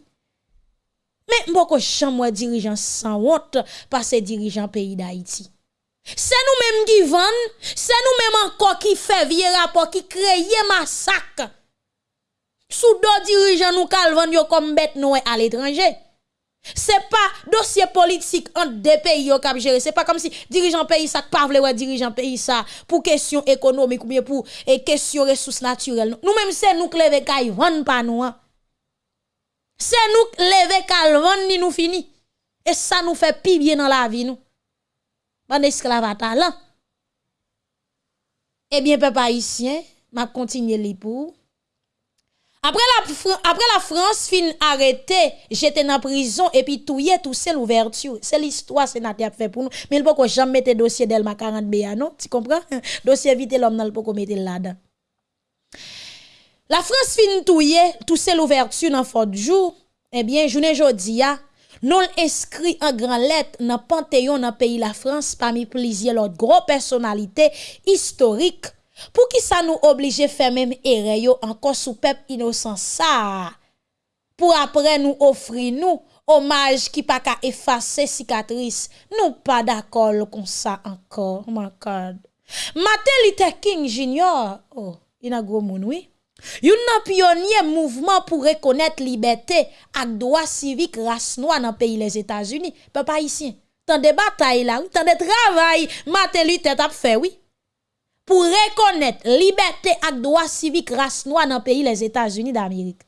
Mais bon, beaucoup chambre dirigeant sans honte par ces dirigeants pays d'Haïti. C'est nous-mêmes qui vendent, c'est nous-mêmes encore qui fait vieux rapport, qui crée massacre. Sous deux dirigeants nous calvons comme bête nous à l'étranger. C'est pas dossier politique entre deux pays qui cap gérer. C'est pas comme si dirigeant pays ça pas vle dirigeant pays ça pour question économique ou bien pour question ressources naturelles. Nous même c'est nous qui kay vendre pas nous. Hein. C'est nous lever calvon ni nous fini. Et ça nous fait pire bien dans la vie nous en esclavage là. Eh bien, peuple haïtien, m'a continué li pour. Après la, France fin arrêté, j'étais en prison et puis tout tout c'est l'ouverture. C'est l'histoire sénateur fait pour nous. Mais il faut jamais mettre dossier d'Elma 40 B, non? Tu comprends? (laughs) dossier vite l'homme dans le pas mettre là-dedans. La France fin touye, tout c'est l'ouverture dans fort jour. Eh bien, journée jodi a, non inscrit en grand lettre dans Panthéon dans pays la France parmi plusieurs autres gros personnalités historiques. Pour qui ça nous oblige faire même erreur encore sous peuple innocent ça? Pour après nous offrir nous hommage qui pas qu'à effacer cicatrice. Nous pas d'accord comme ça encore, oh my God. Martin Luther King Jr. Oh, il a gros moun, oui. Yon nan pionnier mouvement pour reconnaître liberté et droit civique race noire dans pays les États-Unis papa ici tant de bataille là tant de travail Martin Luther t'a fait oui pour reconnaître liberté droit civique race noire dans le pays les États-Unis d'Amérique.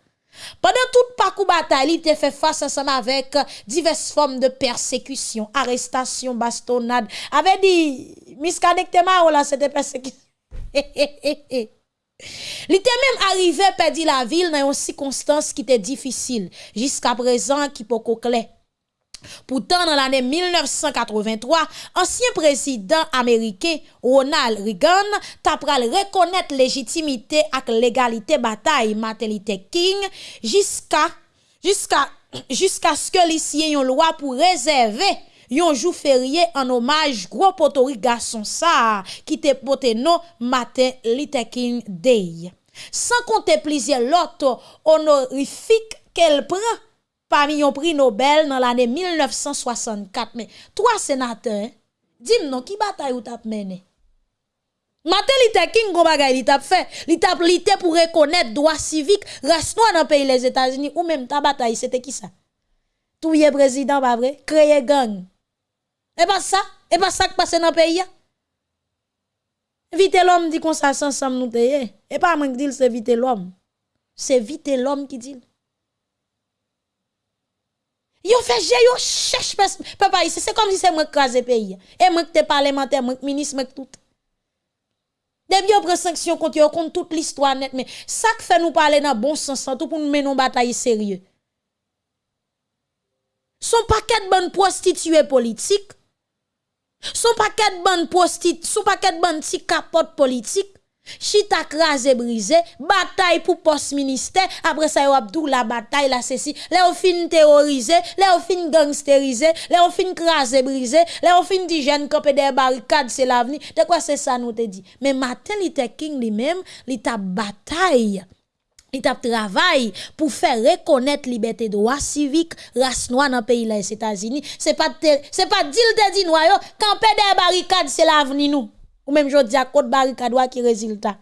Pendant toute parcours bataille, il était fait face ensemble avec diverses formes de persécution, arrestation, bastonnade. Avait dit, misconnecté là, c'était persécution. (laughs) Li te menm arrive pedi la vil nan yon sikonstans ki te difisil, jiska prezan ki poko kle. Poutan nan l'anè 1983, ansyen prezident Amerike Ronald Reagan tapral rekonnet legitimite ak legalite batay Matelite King jiska, jiska, jiska skè li siye yon lwa pou rezerve un jour férié en hommage gros potori garçon ça qui te pote non Martin Luther King Day. Sans compter plusieurs autres honorifiques qu'elle prend parmi un prix Nobel dans l'année 1964. Mais trois sénateurs, dis-moi, qui bataille ou tap mené? Martin Luther King, gon fait, li tap lité pour reconnaître droit civique, reste dans le pays les États-Unis ou même ta bataille, c'était qui ça? Touye président, pas vrai? Créer gang. Et pas ça? Et pas ça qui passe dans le pays? Vite l'homme dit qu'on ça ensemble nous Et pas moi qui dit c'est vite l'homme. C'est vite l'homme qui dit. Yo fait j'ai yo cherche papa ici c'est comme si c'est moi qui crase pays et moi qui te parlementaire moi ministre moi tout Depuis on prend sanction contre yo contre toute l'histoire net mais ça qui fait nous parler dans bon sens tout pour nous mener une bataille sérieux son paquet de bonnes prostituées politiques son paquet bonnes prostituées son paquet de bonnes petits capotes politiques Chita crasé brisé, bataille pour poste ministère, après ça, Abdou la bataille, la ceci, là, on fin terrorisé, là, on fin gangsterisé, là, on fin crasé brisé, là, on fin dit jeune des barricades, c'est l'avenir. De quoi c'est ça, nous te dit? Mais Martin Luther King lui-même, il t'a bataille. li tap travail pour faire reconnaître liberté droit civique race noire dans pays les États-Unis c'est pas c'est pas deal de dit noir camper des barricades c'est l'avenir nous. Ou même jodi à côte barricade qui résultat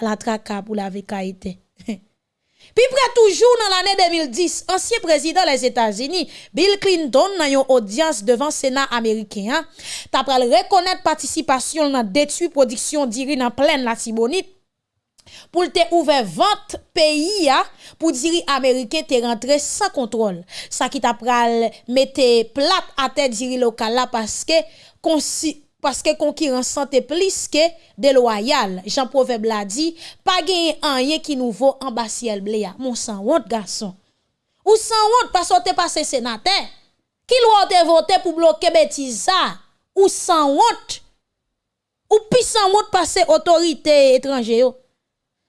à la traka pour la vécaïté. (laughs) Puis près toujours dans l'année 2010, ancien président des États-Unis, Bill Clinton, dans une audience devant le Sénat américain, t'as reconnaître participation dans détruit production d'Irine en pleine la Tibonite. pou te ouve vant peyi ya pou diri Amerike te rentre sa kontrol. Sa ki ta pral mette plat ate diri lokal la paske konsi... paske konkiran sante plis ke deloyal. Jean Proveb la di, pa genye anye ki nouvo ambasyel ble ya. Moun san wot, gason. Ou san wot, paso te pase senate. Ki lwa te vote pou bloke betiza. Ou san wot. Ou pi san wot pase otorite etranje yo.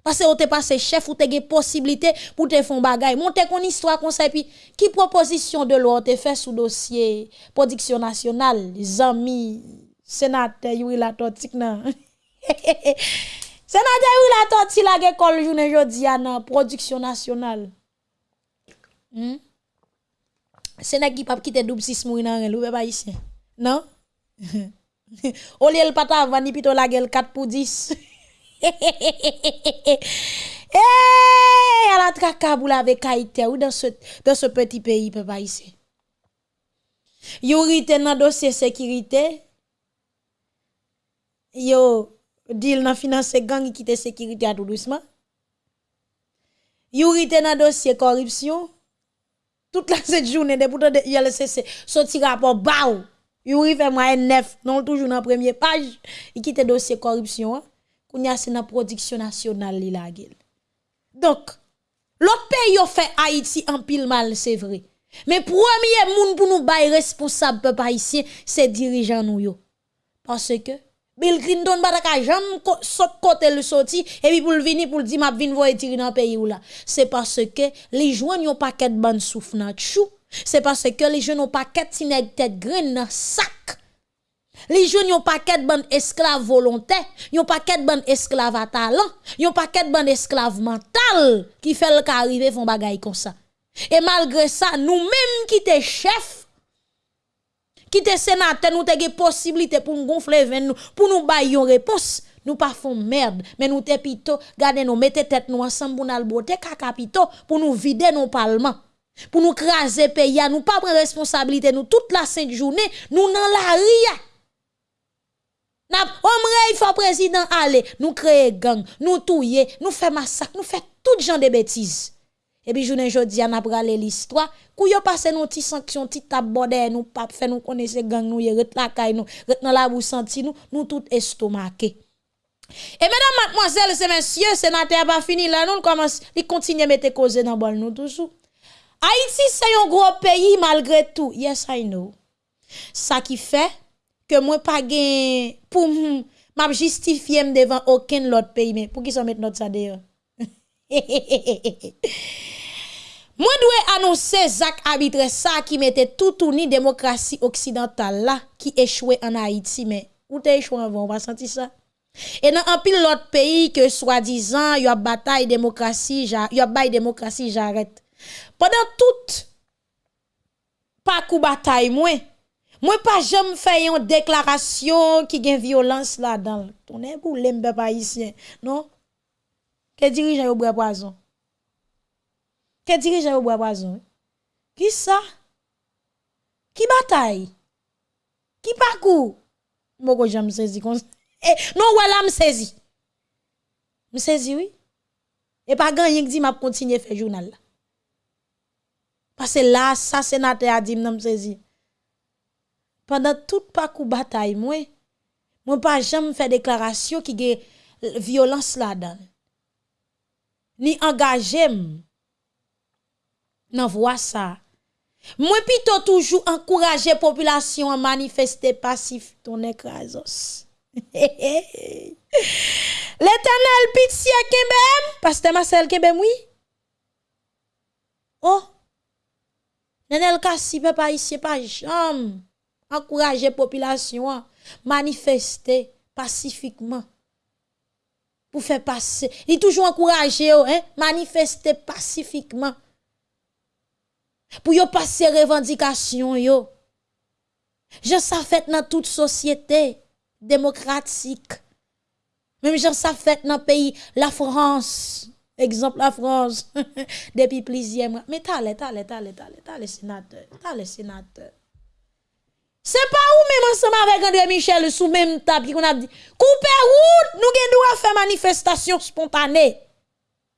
Parce que t'es passé chef ou t'es possibilité pour te faire bagay. Monter kon histoire comme ça puis qui proposition de loi te fait sous dossier? Production nationale, amis sénateur Yuri la totik nan. (laughs) sénateur Yuri la totik la l'école journée jodi production nationale. Hmm? Sénateur qui pas quitter double six mourir nan loup pas ici. Non? (laughs) Au lieu le pata vani plutôt la gueule 4 pour 10. (laughs) Eh, à la traka pour la kaité ou dans ce dans ce petit pays papa ici. Yuri dans dossier sécurité yo deal nan finance gang qui te sécurité à tout doucement. Yuri te nan dossier corruption. Toute la (laughs) cette journée de pourtant a laissé sorti rapport baou. Yuri fait moi neuf non toujours dans première page, il quitte dossier corruption. Hein. Kounya c'est dans production nationale li la gueule. Donc, l'autre pays a fait Haïti en pile mal, c'est vrai. Mais premier monde pour nous bailler responsable peuple haïtien, c'est dirigeant nous yo. Parce que Bill Clinton pas ka jamais saute côté le sorti et puis pour le venir pour dire m'a vinn voyer tirer dans pays ou là. C'est parce que les joignent un paquet de ban souffle chou. C'est parce que les jeunes ont paquet de tête graine dans sac. Les jeunes ont paquet de ban esclaves volontaires, yon paquet de ban esclaves à talent, yon paquet de ban esclaves mental qui fait le arriver font bagay comme ça. Et malgré ça, nous-mêmes qui sommes chefs, qui sommes sénateurs, nous avons possibilité pour nous gonfler pour nous bailler une réponse. Nous pas font merde, mais nous te plutôt garder nous mettre tête nous ensemble pour nous botter capito pour nous vider nos parlements. Pour nous craser pays, nous pas prendre responsabilité nous toute la sainte journée, nous dans la ria. N'a il faut président aller, nous créer gang, nous touyer, nous faire massacre, nous faire tout genre de bêtises. Et puis, journée jodi, on a parlé l'histoire. Kou yo passe nos petites sanctions, petites taborde, nous pas fait nous connaître gang nous, ret la kay nous, ret dans la senti nous, nous tout estomaqué. Et mesdames, mademoiselles et messieurs, sénateur pas fini là, nous commence, il continue mettre cause dans bol nous toujours. Haïti c'est un gros pays malgré tout. Yes, I know. Ça qui fait que moi pas gain pour m'a justifier devant aucun autre pays mais pour qui ça mettre notre ça d'ailleurs. (laughs) Moi dois annoncer Zach arbitre qui mettait tout tourni démocratie occidentale là qui échouait en Haïti mais où t'es échoué avant? On va sentir ça. Et dans un pile l'autre pays que soi-disant y a bataille démocratie, y a bail démocratie, j'arrête. Pendant toute pas coup bataille Mwen pa jom fè yon deklarasyon ki gen violans la dan. Tonen pou lembe pa isyen. Non? Ke dirijan yo bre poazon? Ke dirijan yo bre poazon? Ki sa? Ki batay? Ki pakou? Mwen ko jom sezi kon. Eh, non wè la m sezi. M sezi wè. Oui? E pa gan yon di map kontinye fè jounal la. Pase la sa senate a di m nan m sezi. Pendant tout parcours bataille, moi, moi pas jamais fait déclaration qui a violence là-dedans ni engagé nan voix ça. Moi plutôt toujours encourager population à manifester passif ton écrasos. (laughs) L'éternel pitié Kembem, pasteur Marcel Kembem oui. Oh. Nenel Kassi papa ici pas jamais encourager population manifester pacifiquement pour faire passer. Il toujours encouragé, hein, manifester pacifiquement. Pour yo passer revendication yo. Je ça fait dans toute société démocratique. Même je ça fait dans pays la France. Exemple la France (laughs) depuis plusieurs mois. Mais t'as t'as t'as t'as t'as le sénateur, t'as le sénateur. C'est pas où même ensemble avec André Michel sous même table qu'on a dit couper route nous gen droit faire manifestation spontanée.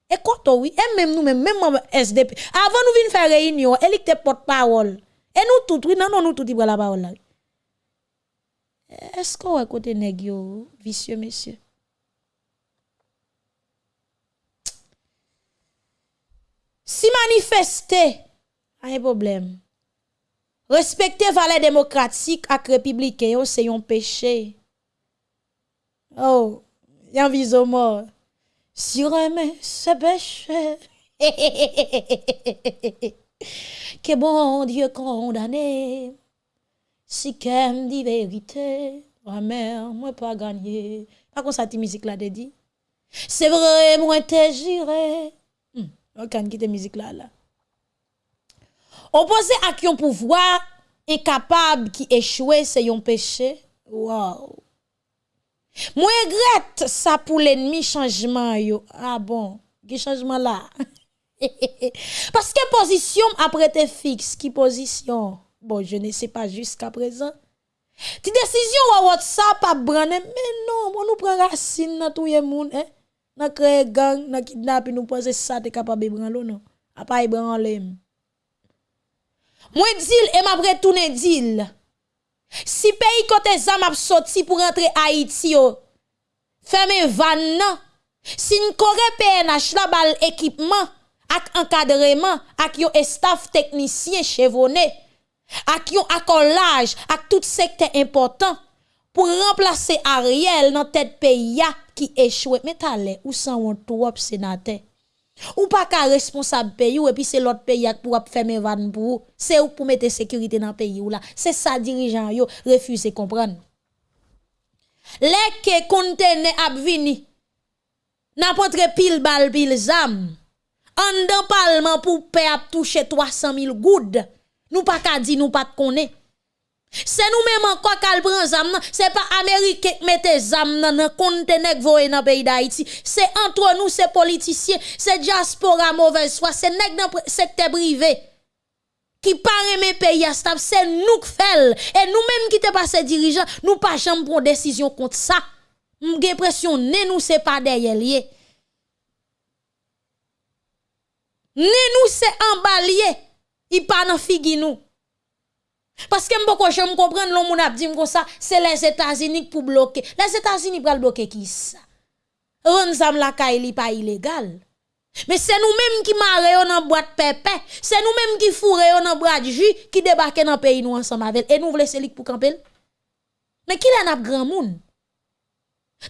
Et quoi oui, et même nous même même SDP avant nous venir faire réunion, elle était porte-parole. Et nous tout oui non non nous tout la parole. Est-ce qu'on côté nèg yo vicieux monsieur? Si manifester, pas un problème. Respecter valeurs démocratiques et républicain, c'est un péché. Oh, y a un mort. Si remet ce péché. (laughs) que bon Dieu condamné. Si dit vérité, ma mère, moi pas gagné. Pas comme ça, musique là, dit. C'est vrai, moi t'es juré. Hmm, on quitte musique là, là. Opposé à qui un pouvoir incapable qui échoue, c'est un péché. Wow. Moi, regrette ça pour l'ennemi changement. Yo. Ah bon, quel changement là? (laughs) Parce que position après te fixe, qui position? Bon, je ne sais pas jusqu'à présent. Ti décision ou WhatsApp a mais non, moi nous prenons racine dans tout le monde, hein? Nous créer gang, nous kidnapper, nous penser ça, t'es capable de prendre non? A pas y Mwen dil e map retounen dil. Si peyi kote zam ap soti pou rentre Haiti yo, feme van nan, si n kore PNH la bal ekipman, ak ankadreman, ak yo estaf teknisyen chevone, ak yo akolaj, ak tout sekte important, pou remplase Ariel nan tet peyi ya ki echwe. Met ale, ou san wontou wop senate? Ou pas qu'un responsable pays ou et puis c'est l'autre pays pour fermer van pour c'est ou pour mettre sécurité dans le pays ou là. C'est ça dirigeant yo refuse comprendre. Les que contene ap vini n'importe pile bal pile zam. En dans parlement pour payer toucher 300 000 goudes. Nous pas qu'à dire nous pas connaître. C'est nous-mêmes encore qui prend zam c'est pas américain qui mette zam dans le voye dans pays d'Haïti. C'est entre nous ces politiciens, c'est diaspora mauvaise c'est nèg dans secteur privé qui parle mes pays à c'est nous qui faisons. Et nous-mêmes qui te passé dirigeants, nous pas jamais prendre décision contre ça. M'gè pression ne nous c'est pas derrière lié. Ne nous c'est emballé. Il pas dans figue nous. Parce que m'poko j'aime comprendre l'on moun ap dit comme ça, c'est les États-Unis pour bloquer. Les États-Unis pour bloquer qui ça? Ron zam la kay pas illégal. Mais c'est nous-mêmes qui marre dans boîte pépé, c'est nous-mêmes qui fourre dans boîte jus qui débarque dans pays nous ensemble avec et nous voulons c'est pour camper. Mais qui la n'a grand monde?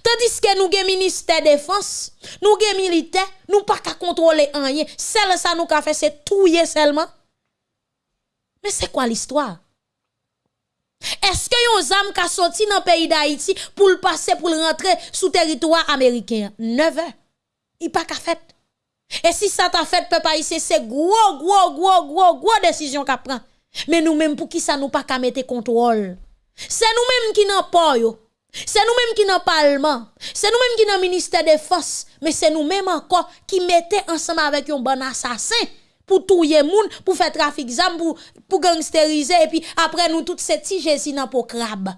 Tandis que nous avons ministère de défense, nous avons militaire, nous pas qu'à contrôler rien. Celle ça nous a fait c'est touiller seulement. Mais c'est quoi l'histoire? Est-ce que yon zam ka sorti dans le pays d'Haïti pour le passer pour le rentrer sous territoire américain? 9 heures. Il pas qu'à fait. Et si ça t'a fait peuple haïtien, c'est gros gros gros gros gros décision qu'a prend. Mais nous même pour qui ça nous pas qu'à mettre contrôle? C'est nous même qui n'en pas. C'est nous-mêmes qui n'en parlement. C'est nous-mêmes qui dans ministère de forces. Mais c'est nous-mêmes encore qui mettons ensemble avec un bon assassin pour touiller moun, pour faire trafic zam, pour, pour gangsteriser, et puis après nous toutes ces petits Jésus dans pour crabe.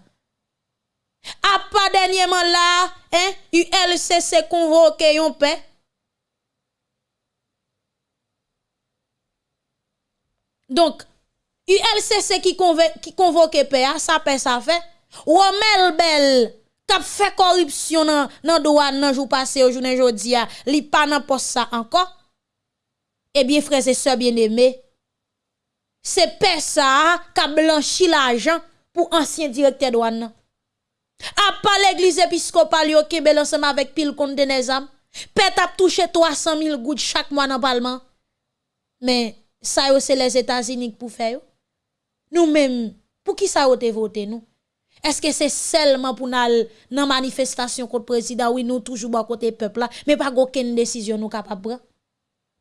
A pas dernièrement là, hein, ULCC convoqué yon paix. Donc, ULCC qui, qui convoque paix, ça paix ça fait. Romel Bel, kap fait corruption nan, nan douane nan jou passé au journée jodi a, li pa nan poste ça encore. Eh bien frères et sœurs bien-aimés, c'est ça qui a blanchi l'argent pour ancien directeur douane. A pas l'église épiscopale yo Kébel ensemble avec pile compte de. Pèt a touché 300 000 gouttes chaque mois dans le parlement. Mais ça c'est les États-Unis pour faire. Nous-mêmes, pour qui ça a voté nous? Est-ce que c'est seulement pour nous dans manifestation contre le président? Oui nous toujours à côté peuple là mais pas aucune décision nous capable prendre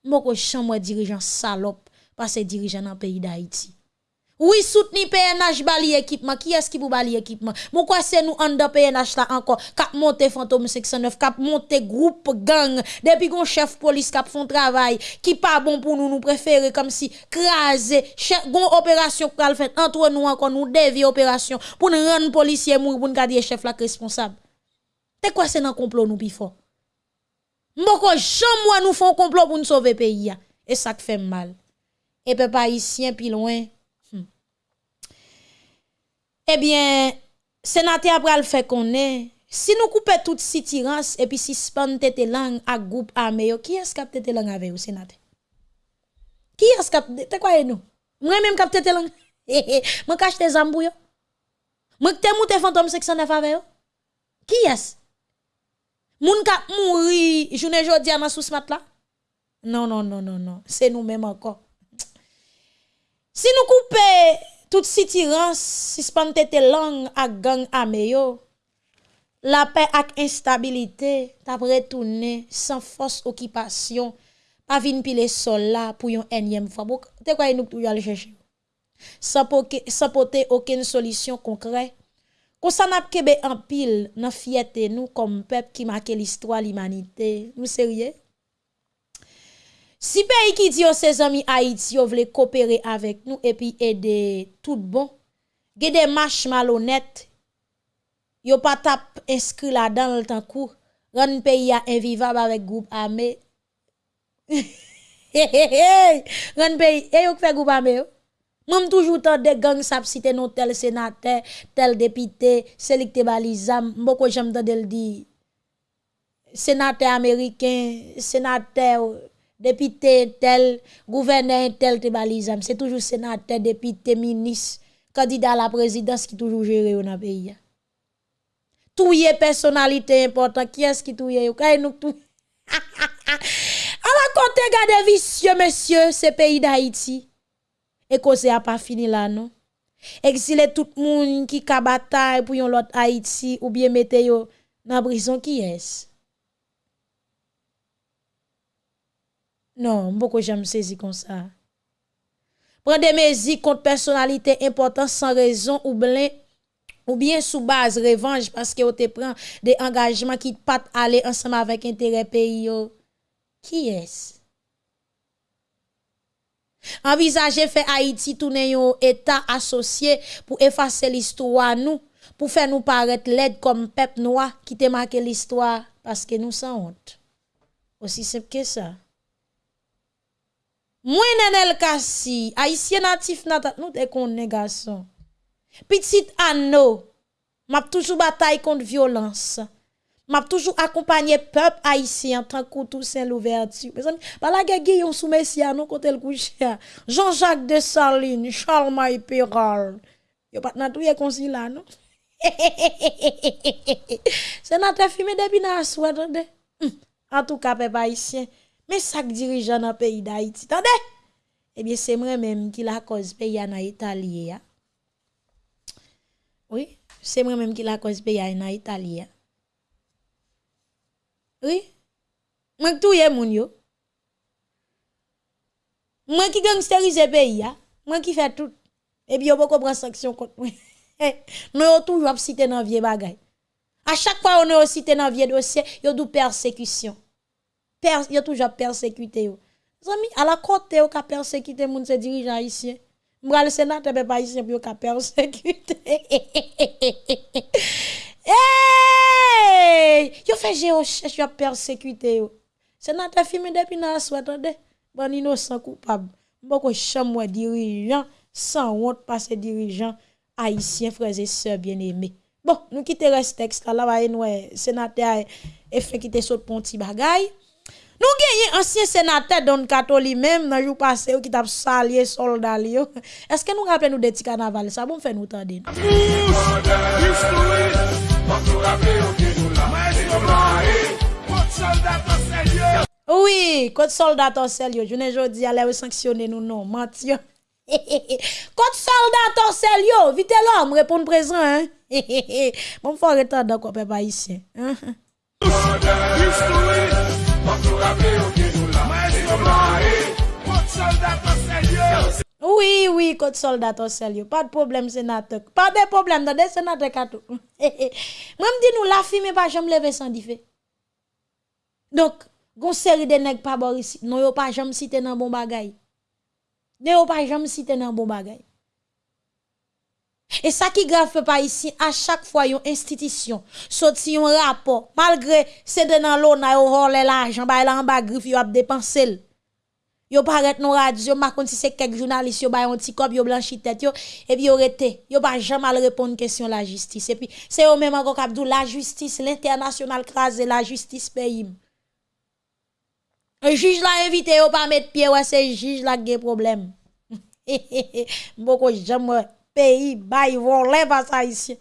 Moko chambre dirigeant salope parce que dirigeant dans pays d'Haïti oui, soutenir PNH bali équipement. Qui est-ce qui vous bali équipement? Pourquoi c'est nous en de PNH là encore? Cap monter fantôme 609, cap monter groupe gang. Depuis qu'on chef police cap font travail, qui pas bon pour nous, nous préférer comme si craser, gon opération pour fait entre nous encore, nous dévier opération pour nous rendre policier pour nous garder chef là responsable. C'est quoi c'est dans complot nous plus Mboko jam mwen nou fon complot pour nous sauver pays ya. Et ça fait mal. Et peuple haïtien puis loin. Hmm. Eh bien, sénateur le fait qu'on est, si nous coupons toute sitirance et puis si span tete langue à groupe armé, qui est-ce qui a tete langue avec vous sénateur Qui est-ce qui a e tete quoi nous Moi même cap tete langue. Moi cache tes zambou yo. Moi te mouté fantôme 609 avec vous. Qui est-ce Moun ka mouri journée jodi dans sous mat là? Non non non non non, c'est nous même encore. Si nous coupons tout sitirance, suspend tete langue à gang ameyo, la paix ak instabilité, t'a retourné sans force occupation, pas vin pile sol là pour une énième fois. Te quoi nous tout aller chercher. Sans porter aucune solution concrète. Ou san ap kebe an pil nan fiyete nou kom pep ki make l'histoire l'imanite. Nou serye? Si peyi ki di yo se zami Haiti yo vle kopere avek nou epi ede tout bon, gede mash malonet, yo pa tap inskri la dan l tankou, ran peyi ya invivab avek goup ame. Ran peyi, e yo kwe goup ame yo? Moi toujours tant de gang sap cité non tel sénateur, tel député, celui qui te balisam, beaucoup j'aime le dire sénateur américain, sénateur, député tel, gouverneur tel, te balisam. C'est toujours sénateur, député, ministre, candidat à la présidence qui toujours géré dans le pays. Tout y personnalité importante. Qui est-ce qui tout y est? nous tout. à la (laughs) côté, gade vicieux, monsieur, ce pays d'Haïti. E koze a pa fini la nou. Eksile tout moun ki ka batay pou yon lot Haiti ou bien mete yo nan brison ki yes. Non, mboko jam sezi kon sa. Pren de mezi kont personalite important san rezon ou blen ou bien sou baz revanj paske yo te pren de engajman ki pat ale ansama vek entere peyi yo. Ki yes? Envisager faire Haïti tourner un état associé pour effacer l'histoire nous, pour faire nous paraître laide comme peuple noir qui te marqué l'histoire parce que nous sans honte. Aussi simple que ça. Moi Nenel Kassi, haïtien natif natat nous te connais garçon. Petit Anno, m'a toujours bataille contre violence. M'a toujours accompagné peuple haïtien tant que tout saint l'ouverture mes amis ba la guerre sous messia non côté le couche Jean-Jacques de Saline Charles May Péral yo pas nan tout y là non? (laughs) C'est notre fumé depuis na soir en tout cas peuple haïtien mais ça dirigeant dans pays d'Haïti attendez eh bien c'est moi même qui la cause pays en Italie oui c'est moi même qui la cause pays en Italie oui? Qui touye moun yo. Moi qui gangsterise pays ya. Moi qui fait tout. Et puis yo pas prendre sanction contre moi. (laughs) Nous toujours cité dans vieux bagay. À chaque fois on est cité dans vieux dossier, yo dou persécution. Per, yo toujours persécuté yo. Zami, à la côté yo ka persécuté moun se dirigeant ici. M'bral sénateur pas ici puis yo ka persécuté. (laughs) Hey! Yo fait j'ai recherche, yo persécuté yo. Sénateur filmé depuis nan sou attendez, bon innocent coupable. Bon Beaucoup chambre dirigeant sans honte passé dirigeant haïtien frères et sœurs bien-aimés. Bon, nous quittons reste texte là ba nous eh, sénateur eh, et fait quitter saute pont petit bagaille. Nou genye ansyen senatè don katoli mèm nan jou pase yo ki tap salye soldal yo. Eske nou rappele nou deti kanaval sa, bon fè nou tande nou. Oui, kote soldat an sel yo, jounen jodi ale ou sanksyone nou nou, mati yo. (laughs) kote soldat an sel yo, vite lò, m repon prezant. Mwen fò retan da kopè pa isye. Kote soldat an sel yo. Oui, oui, code soldat au sérieux. Pas de problème, sénateur. Pas de problème, dans des sénateurs katou. (laughs) Moi, me dis nous, la fille, pas jamais lever sans diffé. Donc, gon série de nèg pas bon ici. Non, yo pas jamais cité dans bon bagay. Ne yo pas jamais cité dans bon bagay. Et ça qui grave pas ici, à chaque fois, une institution, sorti un rapport, malgré c'est dans l'eau, na yo l'argent, ba en bas griffe, yo a dépensé. Yo paraît non radio, ma kon si c'est quelques journalistes, yo ba un petit cop, yo blanchi tête yo, et puis yo rete, yo pas jamais répondre question la justice. Et puis, c'est eux même encore kap la justice, l'international crase la justice pays. Un juge l'a invité, yo pas mettre pied, ouais, c'est juge là qui problème. (laughs) Beaucoup jamais pays bay volé pas ça ici.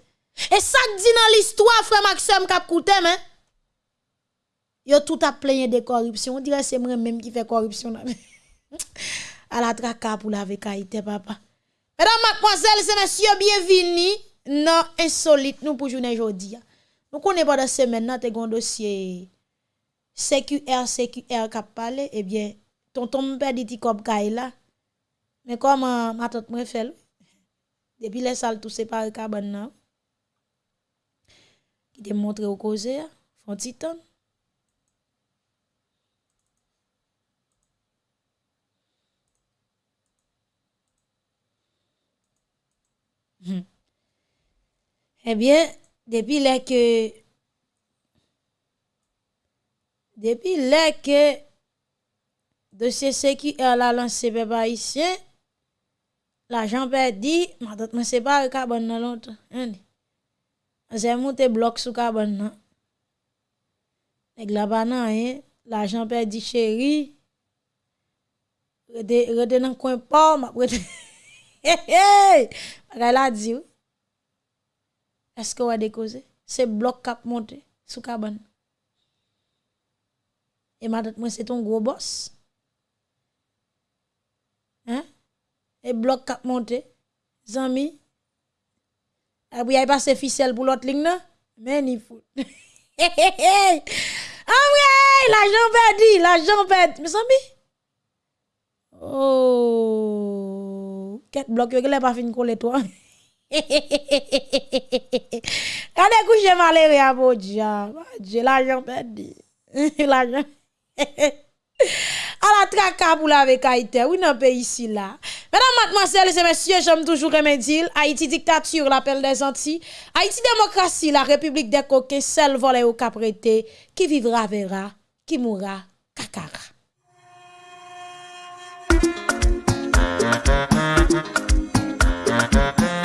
Et ça dit dans l'histoire frère Maxime kap koute mais yo tout a plein de corruption. On dirait c'est moi même qui fait corruption à la traka pour la vekaïté, papa. Mesdames, mademoiselles et messieurs, bienvenue dans Insolite, nous pour journée aujourd'hui. Nous connaissons pas de semaine, nous avons un dossier CQR, CQR qui a parlé. eh bien, tonton père dit comme là. Mais comment ma tante me fait? Depuis les salles tout séparé cabane là. Qui te montre au causé, font titan. Eh Ebyen, depi lè ke, depi lè ke, dosye CQR euh, la lanse pe ba isye, la janpe di, matot mwen separe kabon nan lontan, yon di. Anse moun te blok sou kabon nan. Neg la banan yon, la janpe di chéri, rete, rete nan kwen pa, map rete, he (laughs) he, bagay la di ou. Est-ce vous avez causé? C'est bloc cap monté sous cabane. Et madame, moi, c'est ton gros boss. Hein? Et bloc cap monté. Zami. Après, il a passé ficelle pour l'autre ligne, non? Mais ni fou. (laughs) Ah ouais, l'argent perdu, l'argent perdu. Mais zami? Oh. Quel bloc, il a pas fini coller toi. Kade kouche malere a bodja. J'ai l'argent perdu. (laughs) L'argent. (laughs) à la traka pour la avec Haïti. Oui, non, pays ici là. Mesdames, mademoiselles et messieurs, j'aime toujours dire Haïti dictature, l'appel des Antilles. Haïti démocratie, la république des coquets, seul volé au caprété. Qui vivra verra, qui mourra kakara. Non parole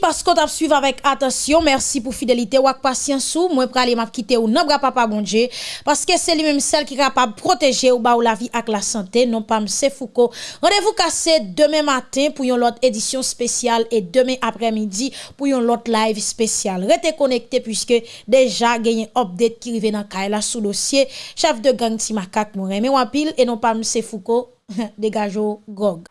parce qu'on t'a suivi avec attention. Merci pour fidélité ou patience ou moi pour aller m'a quitter ou non papa bon Dieu parce que c'est lui même celle qui est capable de protéger ou ba ou la vie avec la santé. Non pas c'est Foucault. Rendez-vous cassé demain matin pour une autre édition spéciale et demain après-midi pour une autre live spéciale. Restez connectés puisque déjà gagné update qui arrive dans Kaila sous dossier chef de gang Timakak Mourem et pile et non pas c'est Foucault (laughs) dégage Gog.